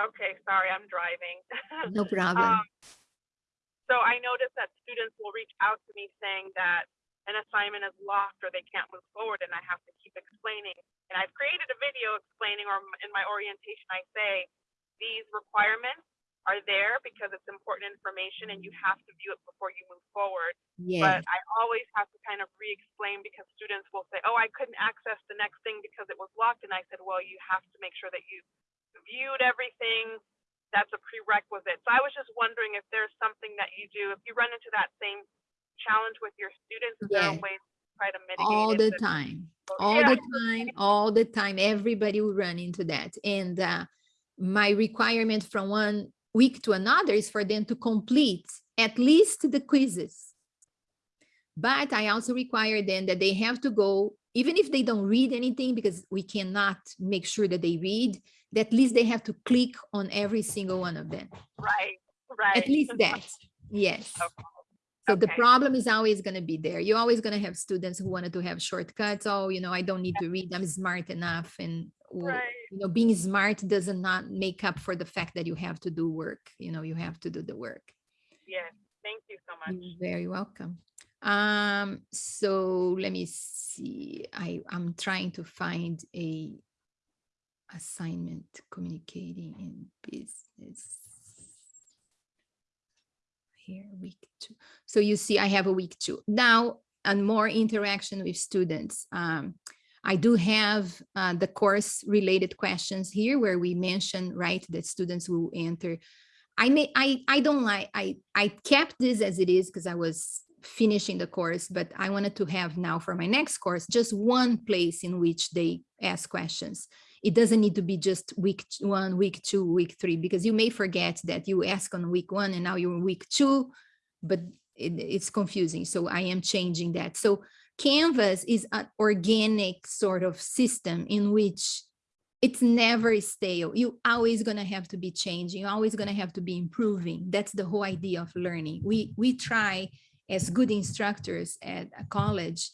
Okay, sorry, I'm driving. No problem. Um, So I noticed that students will reach out to me saying that an assignment is locked or they can't move forward and I have to keep explaining. And I've created a video explaining or in my orientation, I say, these requirements are there because it's important information and you have to view it before you move forward. Yeah, But I always have to kind of re-explain because students will say, oh, I couldn't access the next thing because it was locked. And I said, well, you have to make sure that you viewed everything. That's a prerequisite. So I was just wondering if there's something that you do, if you run into that same challenge with your students, is there Yeah. a way to try to mitigate all the time. All yeah. the time, all the time, everybody will run into that. And uh, my requirement from one week to another is for them to complete at least the quizzes. But I also require them that they have to go, even if they don't read anything, because we cannot make sure that they read, that at least they have to click on every single one of them. Right, right. At least that, yes. Okay. So the problem is always going to be there. You're always going to have students who wanted to have shortcuts. Oh, you know, I don't need to read. I'm smart enough. And, Right. you know, being smart does not not make up for the fact that you have to do work. You know, you have to do the work. Yes, thank you so much. You're very welcome. Um, so let me see. I, I'm trying to find a assignment communicating in business. Here, week two. So you see, I have a week two. Now, and more interaction with students. Um, I do have uh, the course related questions here where we mention, right, that students will enter I may, I, I don't like, I, I kept this as it is because I was finishing the course, but I wanted to have now for my next course, just one place in which they ask questions. It doesn't need to be just week one, week two, week three, because you may forget that you ask on week one and now you're week two, but it, it's confusing. So I am changing that. So Canvas is an organic sort of system in which it's never stale. You always gonna have to be changing. You're always gonna have to be improving. That's the whole idea of learning. We we try as good instructors at a college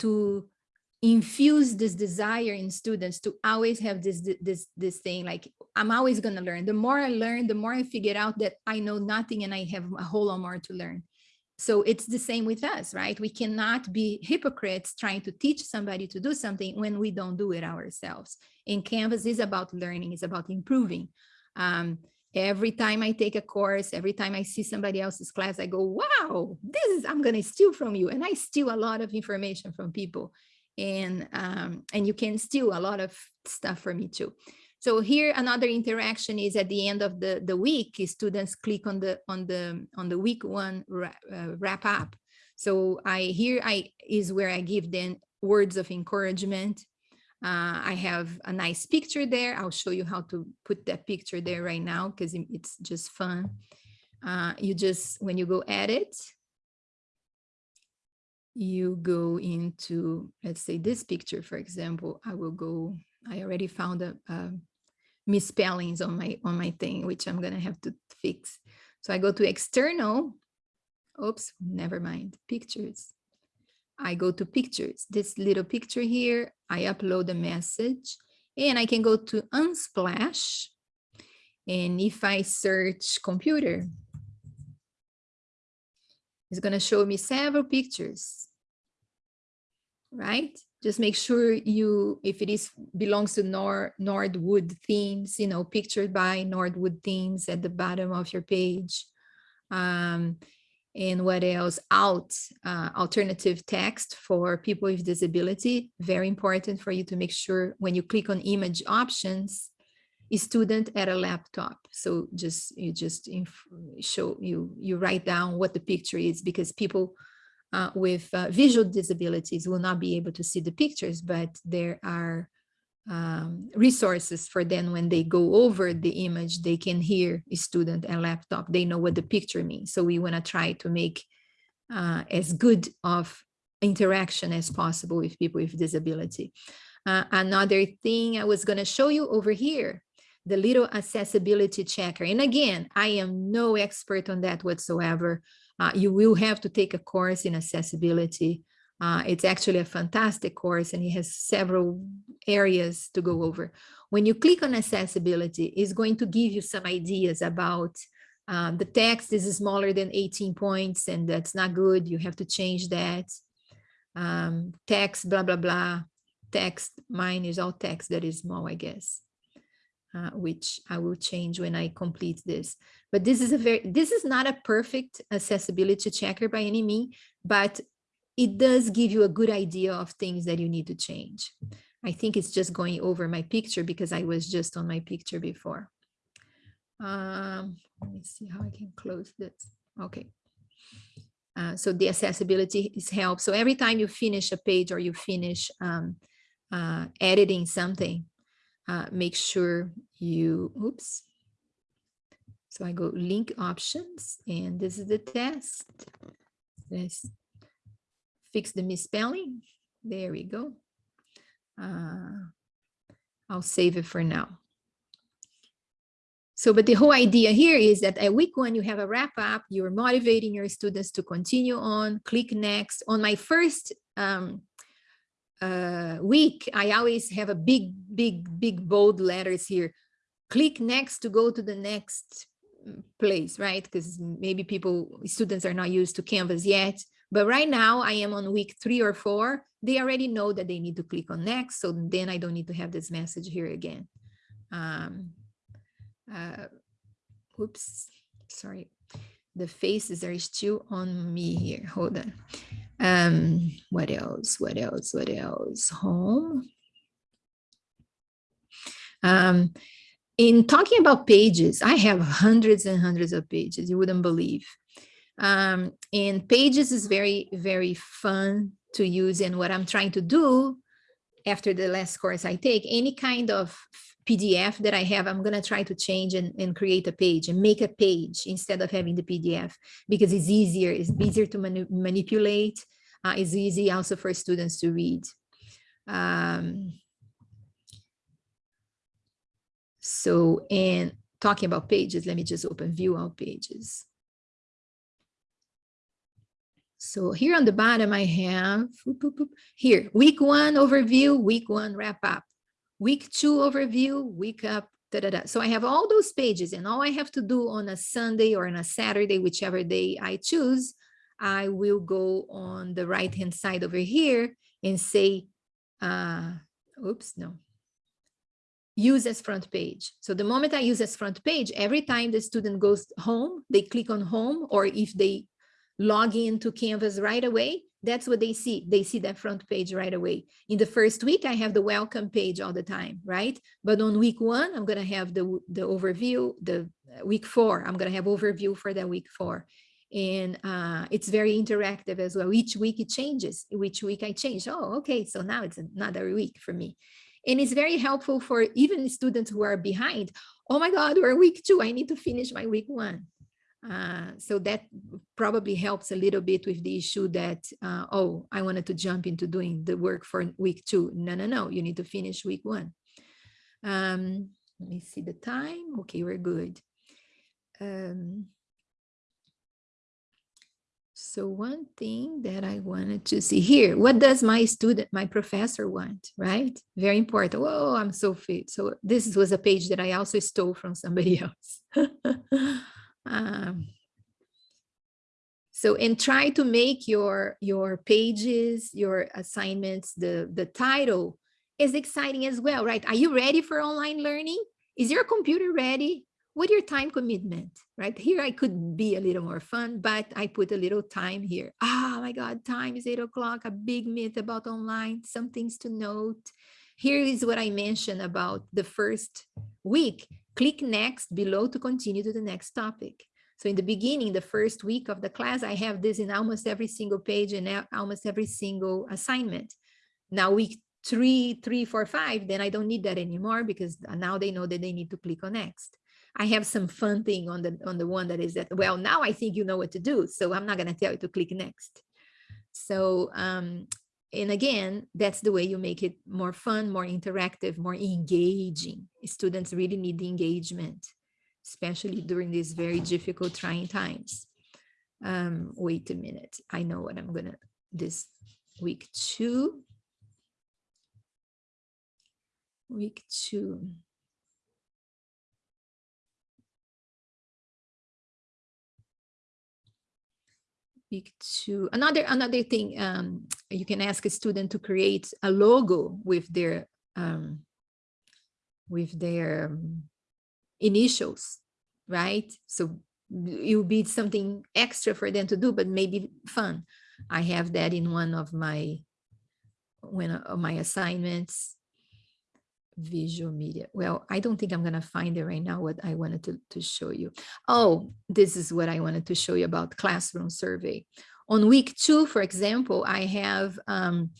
to infuse this desire in students to always have this this this thing like I'm always gonna learn. The more I learn, the more I figure out that I know nothing and I have a whole lot more to learn. So it's the same with us, right? We cannot be hypocrites trying to teach somebody to do something when we don't do it ourselves. And Canvas is about learning, it's about improving. Um, every time I take a course, every time I see somebody else's class, I go, wow, this is, I'm gonna steal from you. And I steal a lot of information from people. And, um, and you can steal a lot of stuff from me too. So here another interaction is at the end of the, the week, students click on the on the on the week one wrap, uh, wrap up. So I here I is where I give them words of encouragement. Uh, I have a nice picture there. I'll show you how to put that picture there right now because it's just fun. Uh, you just when you go edit, you go into let's say this picture for example. I will go. I already found a, a misspellings on my on my thing, which I'm gonna have to fix. So I go to external. Oops, never mind. Pictures. I go to pictures. This little picture here, I upload a message and I can go to Unsplash. And if I search computer, it's gonna show me several pictures. Right? just make sure you, if it is belongs to Nor Nordwood themes, you know, pictured by Nordwood themes at the bottom of your page. Um, and what else? Out, uh, alternative text for people with disability. Very important for you to make sure when you click on image options, a student at a laptop. So just, you just show, you, you write down what the picture is because people uh, with uh, visual disabilities will not be able to see the pictures, but there are um, resources for them when they go over the image, they can hear a student and laptop, they know what the picture means. So we wanna try to make uh, as good of interaction as possible with people with disability. Uh, another thing I was gonna show you over here, the little accessibility checker. And again, I am no expert on that whatsoever. Uh, you will have to take a course in accessibility. Uh, it's actually a fantastic course and it has several areas to go over. When you click on accessibility, it's going to give you some ideas about Um, the text is smaller than 18 points and that's not good. You have to change that. Um, text, blah, blah, blah. Text, mine is all text that is small, I guess. Uh, which I will change when I complete this. But this is a very, this is not a perfect accessibility checker by any means, but it does give you a good idea of things that you need to change. I think it's just going over my picture because I was just on my picture before. Um, let me see how I can close this. Okay. Uh, so the accessibility is help. So every time you finish a page or you finish um, uh, editing something, uh, make sure you, oops. So I go link options and this is the test. Let's fix the misspelling. There we go. Uh, I'll save it for now. So, but the whole idea here is that at week one, you have a wrap up, you're motivating your students to continue on, click next. On my first um, uh, week, I always have a big, big, big bold letters here. Click next to go to the next place, right? Because maybe people, students are not used to Canvas yet. But right now I am on week three or four. They already know that they need to click on next. So then I don't need to have this message here again. Um, uh, oops, sorry. The faces are still on me here. Hold on. Um, what else? What else? What else? Home. Um, in talking about pages, I have hundreds and hundreds of pages. You wouldn't believe. Um, and pages is very, very fun to use. And what I'm trying to do after the last course I take, any kind of PDF that I have, I'm going to try to change and, and create a page and make a page instead of having the PDF because it's easier, it's easier to mani manipulate. Uh, it's easy also for students to read. Um, so, and talking about pages, let me just open view all pages. So here on the bottom, I have here, week one overview, week one wrap up, week two overview, week up, da, da, da. So I have all those pages and all I have to do on a Sunday or on a Saturday, whichever day I choose, I will go on the right-hand side over here and say, uh, oops, no, use as front page. So the moment I use as front page, every time the student goes home, they click on home, or if they log into Canvas right away, that's what they see. They see that front page right away. In the first week, I have the welcome page all the time, right? But on week one, I'm going to have the, the overview, the uh, week four, I'm going to have overview for that week four. And uh, it's very interactive as well. Each week it changes. Each week I change. Oh, okay. So now it's another week for me. And it's very helpful for even students who are behind. Oh my God, we're week two. I need to finish my week one. Uh, so that probably helps a little bit with the issue that, uh, oh, I wanted to jump into doing the work for week two. No, no, no, you need to finish week one. Um, let me see the time. Okay, we're good. Um, so one thing that I wanted to see here, what does my student, my professor want, right? Very important. Oh, I'm so fit. So this was a page that I also stole from somebody else. Um, so, and try to make your, your pages, your assignments, the, the title is exciting as well, right? Are you ready for online learning? Is your computer ready? What your time commitment, right? Here I could be a little more fun, but I put a little time here. Oh my God, time is eight o'clock, a big myth about online, some things to note. Here is what I mentioned about the first week. Click next below to continue to the next topic. So in the beginning, the first week of the class, I have this in almost every single page and almost every single assignment. Now week three, three, four, five, then I don't need that anymore because now they know that they need to click on next. I have some fun thing on the on the one that is that, well, now I think you know what to do. So I'm not going to tell you to click next. So um, and again, that's the way you make it more fun, more interactive, more engaging. Students really need the engagement, especially during these very difficult, trying times. Um, wait a minute. I know what I'm gonna, this week two. Week two. Week two, another, another thing, um, you can ask a student to create a logo with their, um, with their um, initials, right? So it will be something extra for them to do, but maybe fun. I have that in one of my, one of my assignments visual media. Well, I don't think I'm going to find it right now what I wanted to, to show you. Oh, this is what I wanted to show you about classroom survey. On week two, for example, I have um,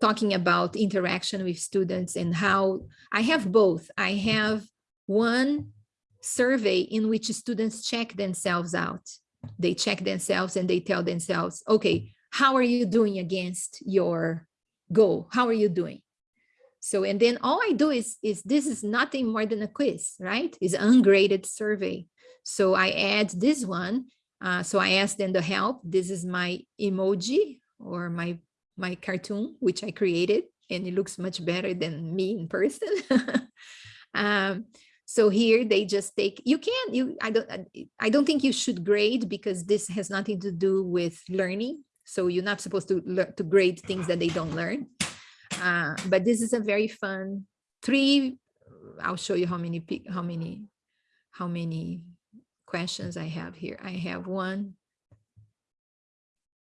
talking about interaction with students and how I have both. I have one survey in which students check themselves out. They check themselves and they tell themselves, okay, how are you doing against your goal? How are you doing? So, and then all I do is, is this is nothing more than a quiz, right? It's ungraded survey. So I add this one. Uh, so I ask them to help. This is my emoji or my, my cartoon, which I created, and it looks much better than me in person. um, so here they just take, you can't. you, I don't, I don't think you should grade because this has nothing to do with learning. So you're not supposed to to grade things that they don't learn. Uh, but this is a very fun three. I'll show you how many how many how many questions I have here. I have one,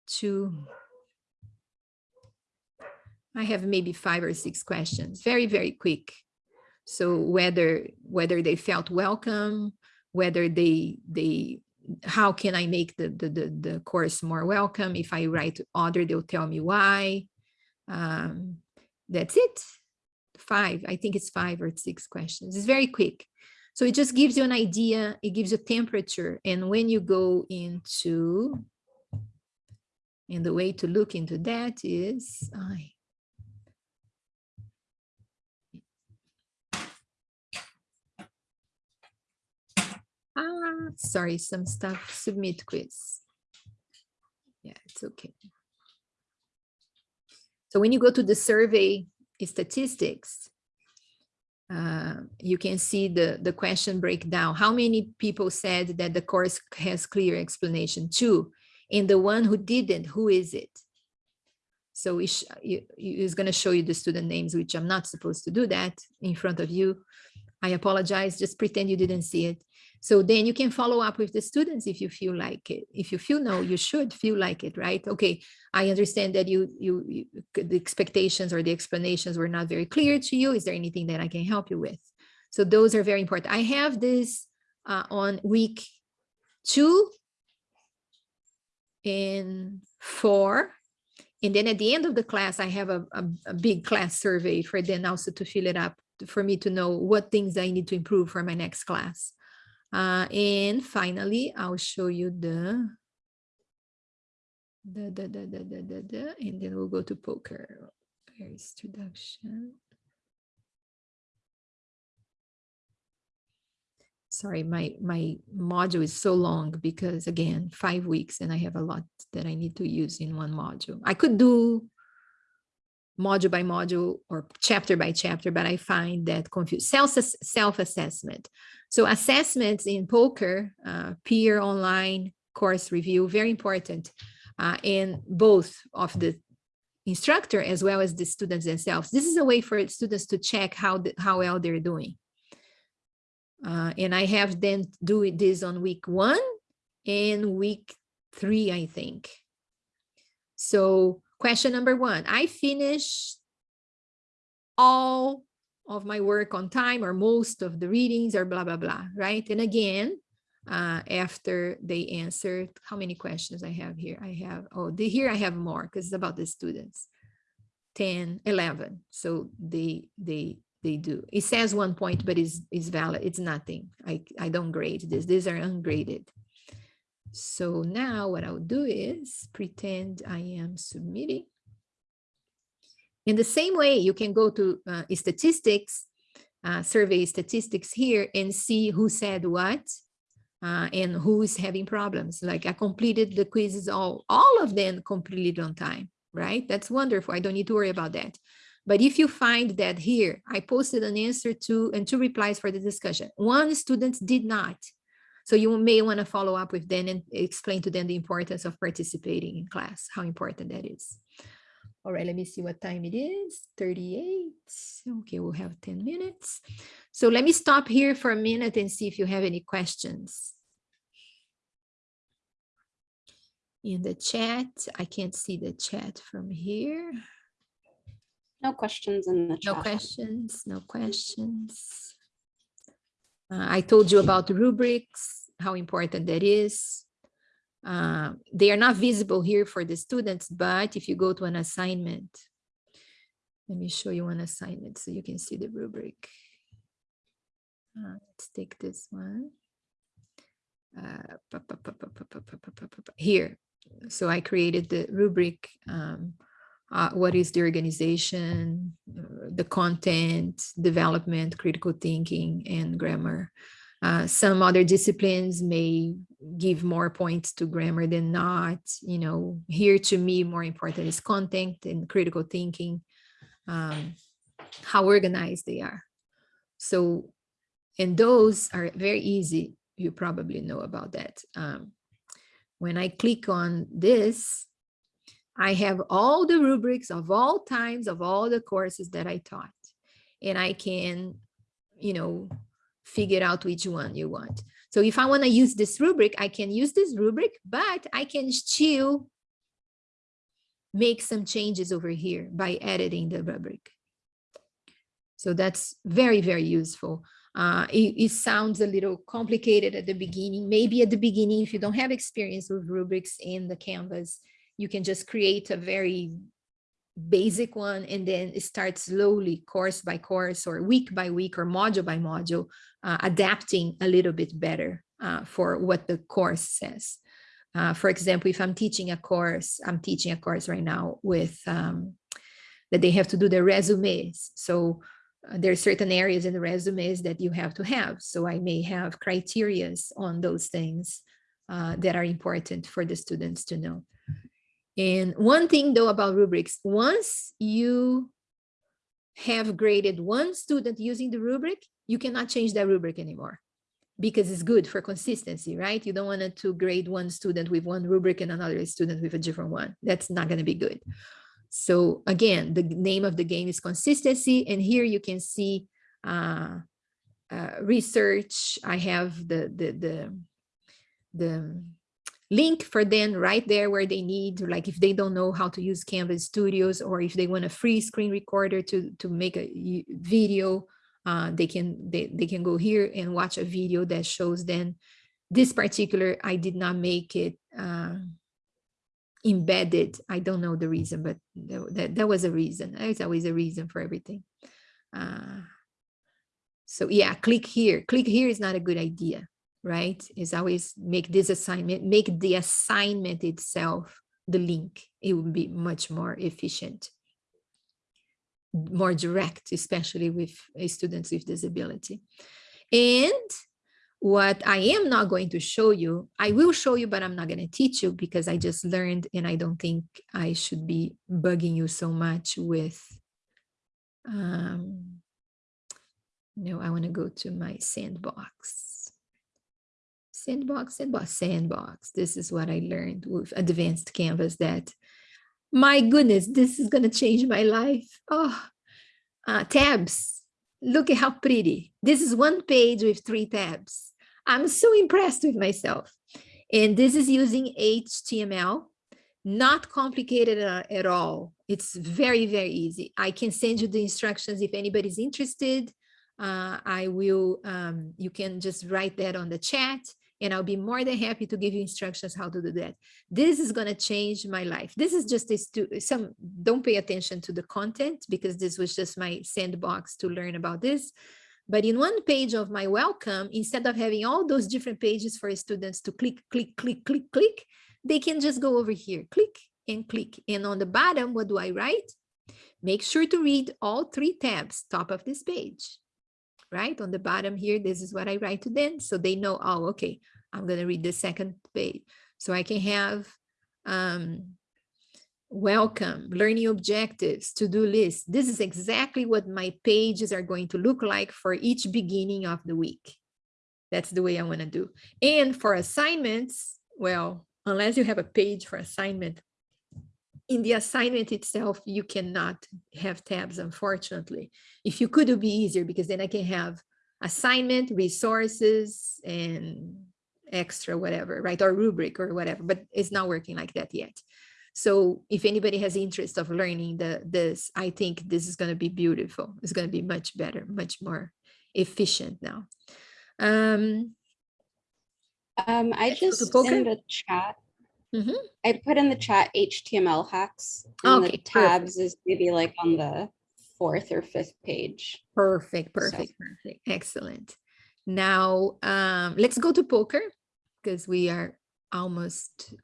two. I have maybe five or six questions, very, very quick. So whether whether they felt welcome, whether they they how can I make the, the, the, the course more welcome? If I write order, they'll tell me why. Um, that's it. Five, I think it's five or six questions. It's very quick. So it just gives you an idea, it gives you temperature. And when you go into, and the way to look into that is, I, ah, sorry, some stuff, submit quiz. Yeah, it's okay. So when you go to the survey statistics, uh, you can see the, the question breakdown. How many people said that the course has clear explanation? Two. And the one who didn't, who is it? So it's going to show you the student names, which I'm not supposed to do that in front of you. I apologize, just pretend you didn't see it. So then you can follow up with the students if you feel like it. If you feel no, you should feel like it, right? Okay, I understand that you, you, you the expectations or the explanations were not very clear to you. Is there anything that I can help you with? So those are very important. I have this uh, on week two and four. And then at the end of the class, I have a, a, a big class survey for then also to fill it up for me to know what things I need to improve for my next class. Uh, and finally, I'll show you the the, the, the, the, the, the, the, and then we'll go to POCR. very introduction. Sorry, my, my module is so long because again, five weeks and I have a lot that I need to use in one module. I could do module by module or chapter by chapter, but I find that confused. Self-assessment. So assessments in POCR, uh, peer online course review, very important uh, in both of the instructor as well as the students themselves. This is a way for students to check how, the, how well they're doing. Uh, and I have them do this on week one and week three, I think. So question number one, I finished all of my work on time or most of the readings or blah, blah, blah, right? And again, uh, after they answered, how many questions I have here? I have, oh, the, here I have more because it's about the students. 10, 11. So they, they, they do. It says one point, but it's, it's valid. It's nothing. I, I don't grade this. These are ungraded. So now what I'll do is pretend I am submitting. In the same way, you can go to uh, statistics, uh, survey statistics here and see who said what uh, and who is having problems. Like I completed the quizzes, all, all of them completed on time, right? That's wonderful. I don't need to worry about that. But if you find that here, I posted an answer to and two replies for the discussion. One student did not. So you may want to follow up with them and explain to them the importance of participating in class, how important that is. All right, let me see what time it is, 38. Okay, we'll have 10 minutes. So let me stop here for a minute and see if you have any questions. In the chat, I can't see the chat from here. No questions in the chat. No questions, no questions. Uh, I told you about rubrics, how important that is. Uh, they are not visible here for the students, but if you go to an assignment, let me show you an assignment so you can see the rubric. Uh, let's take this one. Here, so I created the rubric um, uh, what is the organization, uh, the content, development, critical thinking, and grammar. Uh, some other disciplines may give more points to grammar than not. You know, here to me, more important is content and critical thinking, um, how organized they are. So, and those are very easy. You probably know about that. Um, when I click on this, I have all the rubrics of all times of all the courses that I taught. And I can, you know, figure out which one you want. So if I want to use this rubric, I can use this rubric, but I can still make some changes over here by editing the rubric. So that's very, very useful. Uh, it, it sounds a little complicated at the beginning. Maybe at the beginning, if you don't have experience with rubrics in the Canvas, you can just create a very basic one and then start slowly course by course or week by week or module by module, uh, adapting a little bit better uh, for what the course says. Uh, for example, if I'm teaching a course, I'm teaching a course right now with um, that they have to do their resumes. So uh, there are certain areas in the resumes that you have to have. So I may have criterias on those things uh, that are important for the students to know. And one thing though about rubrics, once you have graded one student using the rubric, you cannot change that rubric anymore because it's good for consistency, right? You don't want to grade one student with one rubric and another student with a different one. That's not going to be good. So again, the name of the game is consistency. And here you can see uh, uh, research. I have the, the, the, the link for them right there where they need, like if they don't know how to use Canvas Studios or if they want a free screen recorder to, to make a video, uh, they can they, they can go here and watch a video that shows them this particular, I did not make it uh, embedded. I don't know the reason, but tha- that, that was a reason. There's always a reason for everything. Uh, so yeah, click here. Click here is not a good idea right? Is always make this assignment, make the assignment itself the link. It would be much more efficient, more direct, especially with uh, students with disability. And what I am not going to show you, I will show you, but I'm not going to teach you because I just learned and I don't think I should be bugging you so much with, um, no, I want to go to my sandbox sandbox, sandbox, sandbox. This is what I learned with advanced canvas that my goodness, this is going to change my life. Oh, uh, tabs. Look at how pretty. This is one page with three tabs. I'm so impressed with myself. And this is using HTML, not complicated uh, at all. It's very, very easy. I can send you the instructions if anybody's interested. Uh, I will, um, you can just write that on the chat and I'll be more than happy to give you instructions how to do that. This is going to change my life. This is just a to some don't pay attention to the content because this was just my sandbox to learn about this. But in one page of my welcome, instead of having all those different pages for students to click, click, click, click, click, they can just go over here, click and click. And on the bottom, what do I write? Make sure to read all three tabs, top of this page right? On the bottom here, this is what I write to them. So they know, oh, okay, I'm going to read the second page. So I can have um, welcome, learning objectives, to-do list. This is exactly what my pages are going to look like for each beginning of the week. That's the way I want to do. And for assignments, well, unless you have a page for assignment, in the assignment itself, you cannot have tabs, unfortunately. If you could, it would be easier because then I can have assignment, resources, and extra whatever, right? Or rubric or whatever, but it's not working like that yet. So if anybody has interest of learning the this, I think this is going to be beautiful. It's going to be much better, much more efficient now. Um, Um, I Let's go to just in the chat. Mhm. I put in the chat HTML hacks. And Okay, the perfect. tabs is maybe like on the fourth or fifth page. Perfect, So- perfect, perfect. Excellent. Now, um, let's go to POCR because we are almost,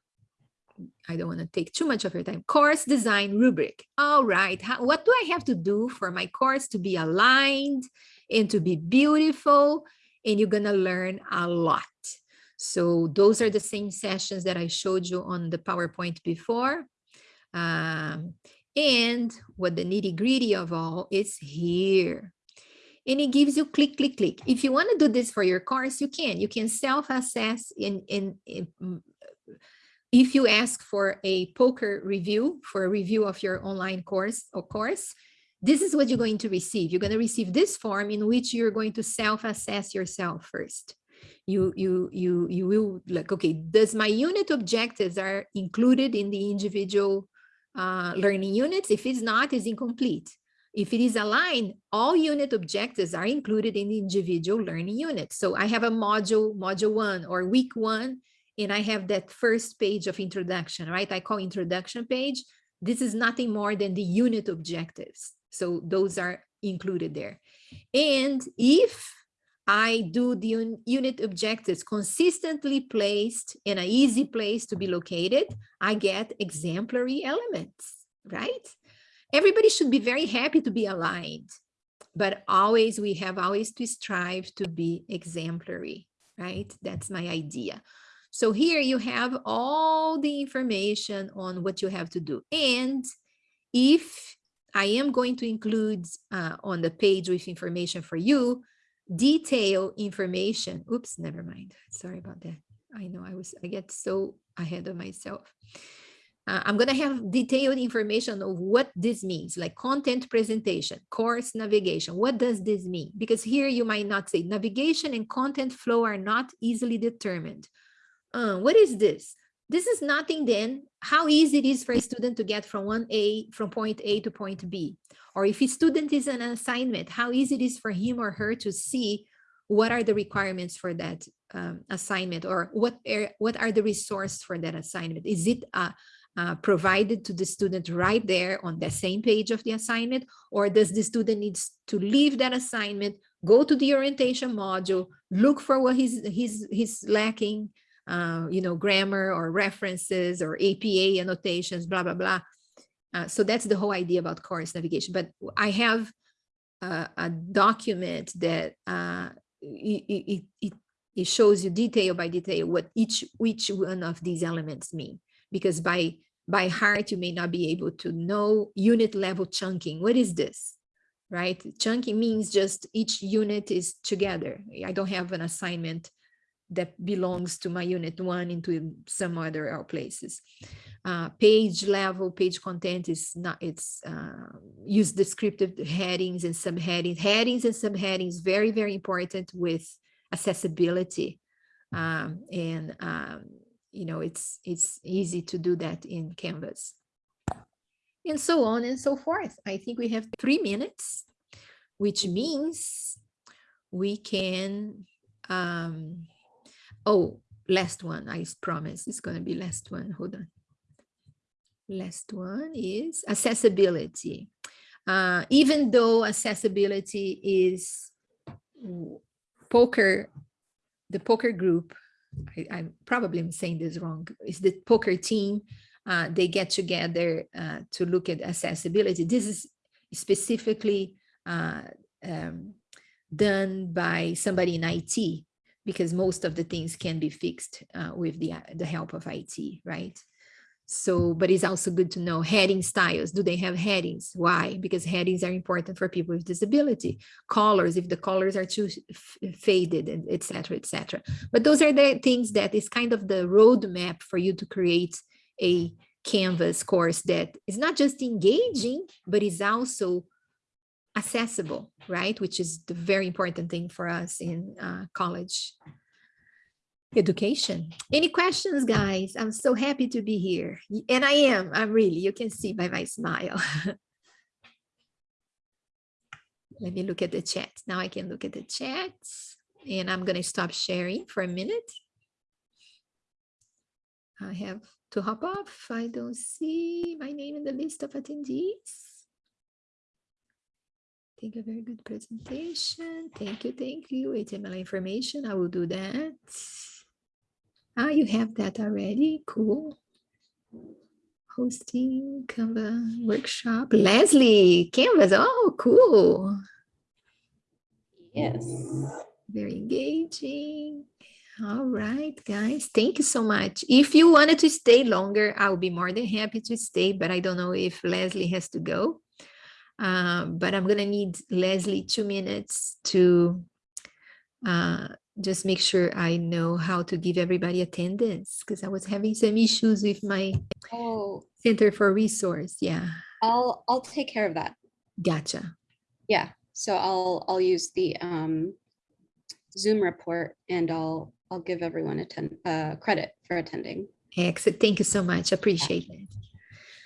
I don't want to take too much of your time. Course design rubric. All right. How, what do I have to do for my course to be aligned and to be beautiful? And you're going to learn a lot. So those are the same sessions that I showed you on the PowerPoint before. Um, and what the nitty gritty of all is here. And it gives you click, click, click. If you want to do this for your course, you can. You can self-assess in, in, in mm, if you ask for a POCR review, for a review of your online course or course, this is what you're going to receive. You're going to receive this form in which you're going to self-assess yourself first. You, you, you, you will like, okay, does my unit objectives are included in the individual uh, learning units? If it's not, is incomplete. If it is aligned, all unit objectives are included in the individual learning unit. So I have a module, module one or week one, and I have that first page of introduction, right? I call introduction page. This is nothing more than the unit objectives. So those are included there. And if I do the un- unit objectives consistently placed in an easy place to be located, I get exemplary elements, right? Everybody should be very happy to be aligned, but always we have always to strive to be exemplary, right? That's my idea. So here you have all the information on what you have to do. And if I am going to include uh, on the page with information for you, detail information. Oops, never mind. Sorry about that. I know I was, I get so ahead of myself. Uh, I'm going to have detailed information of what this means, like content presentation, course navigation. What does this mean? Because here you might not say navigation and content flow are not easily determined. Uh, what is this? This is nothing then how easy it is for a student to get from one A, from point A to point B. Or if a student is an assignment, how easy it is for him or her to see what are the requirements for that um, assignment or what are, what are the resources for that assignment? Is it uh, uh, provided to the student right there on the same page of the assignment? Or does the student needs to leave that assignment, go to the orientation module, look for what he's, he's, he's lacking, uh, you know, grammar or references or APA annotations, blah, blah, blah. Uh, so that's the whole idea about course navigation. But I have uh, a document that uh, it, it, it, shows you detail by detail what each, each one of these elements mean. Because by, by heart, you may not be able to know unit level chunking. What is this? Right? Chunking means just each unit is together. I don't have an assignment that belongs to my unit one into some other places. Uh, page level, page content is not, it's uh, use descriptive headings and subheadings. Headings and subheadings, very, very important with accessibility. Um, and, um, you know, it's, it's easy to do that in Canvas. And so on and so forth. I think we have three minutes, which means we can, um, Oh, last one, I promise it's going to be last one. Hold on. Last one is accessibility. Uh, even though accessibility is POCR, the POCR group, I, I probably am saying this wrong, is the POCR team. Uh, they get together uh, to look at accessibility. This is specifically uh, um, done by somebody in IT because most of the things can be fixed uh, with the, the help of IT, right? So, but it's also good to know heading styles. Do they have headings? Why? Because headings are important for people with disability. Colors, if the colors are too faded, and et cetera, et cetera. But those are the things that is kind of the roadmap for you to create a Canvas course that is not just engaging, but is also accessible, right? Which is the very important thing for us in uh, college education. Any questions, guys? I'm so happy to be here. And I am, I'm really, you can see by my smile. Let me look at the chat. Now I can look at the chat and I'm gonna stop sharing for a minute. I have to hop off. I don't see my name in the list of attendees. Thank you, very good presentation. Thank you, thank you. HTML information, I will do that. Ah, you have that already, cool. Hosting Canva workshop, Leslie, Canvas, oh, cool. Yes. Very engaging. All right, guys, thank you so much. If you wanted to stay longer, I'll be more than happy to stay, but I don't know if Leslie has to go. Um, but I'm gonna need Leslie two minutes to uh, just make sure I know how to give everybody attendance because I was having some issues with my Oh, Center for Resource. Yeah, I'll, I'll take care of that. gotcha. Yeah, so I'll, I'll use the um, Zoom report and I'll, I'll give everyone attend, uh, credit for attending. Excellent. Thank you so much. Appreciate it.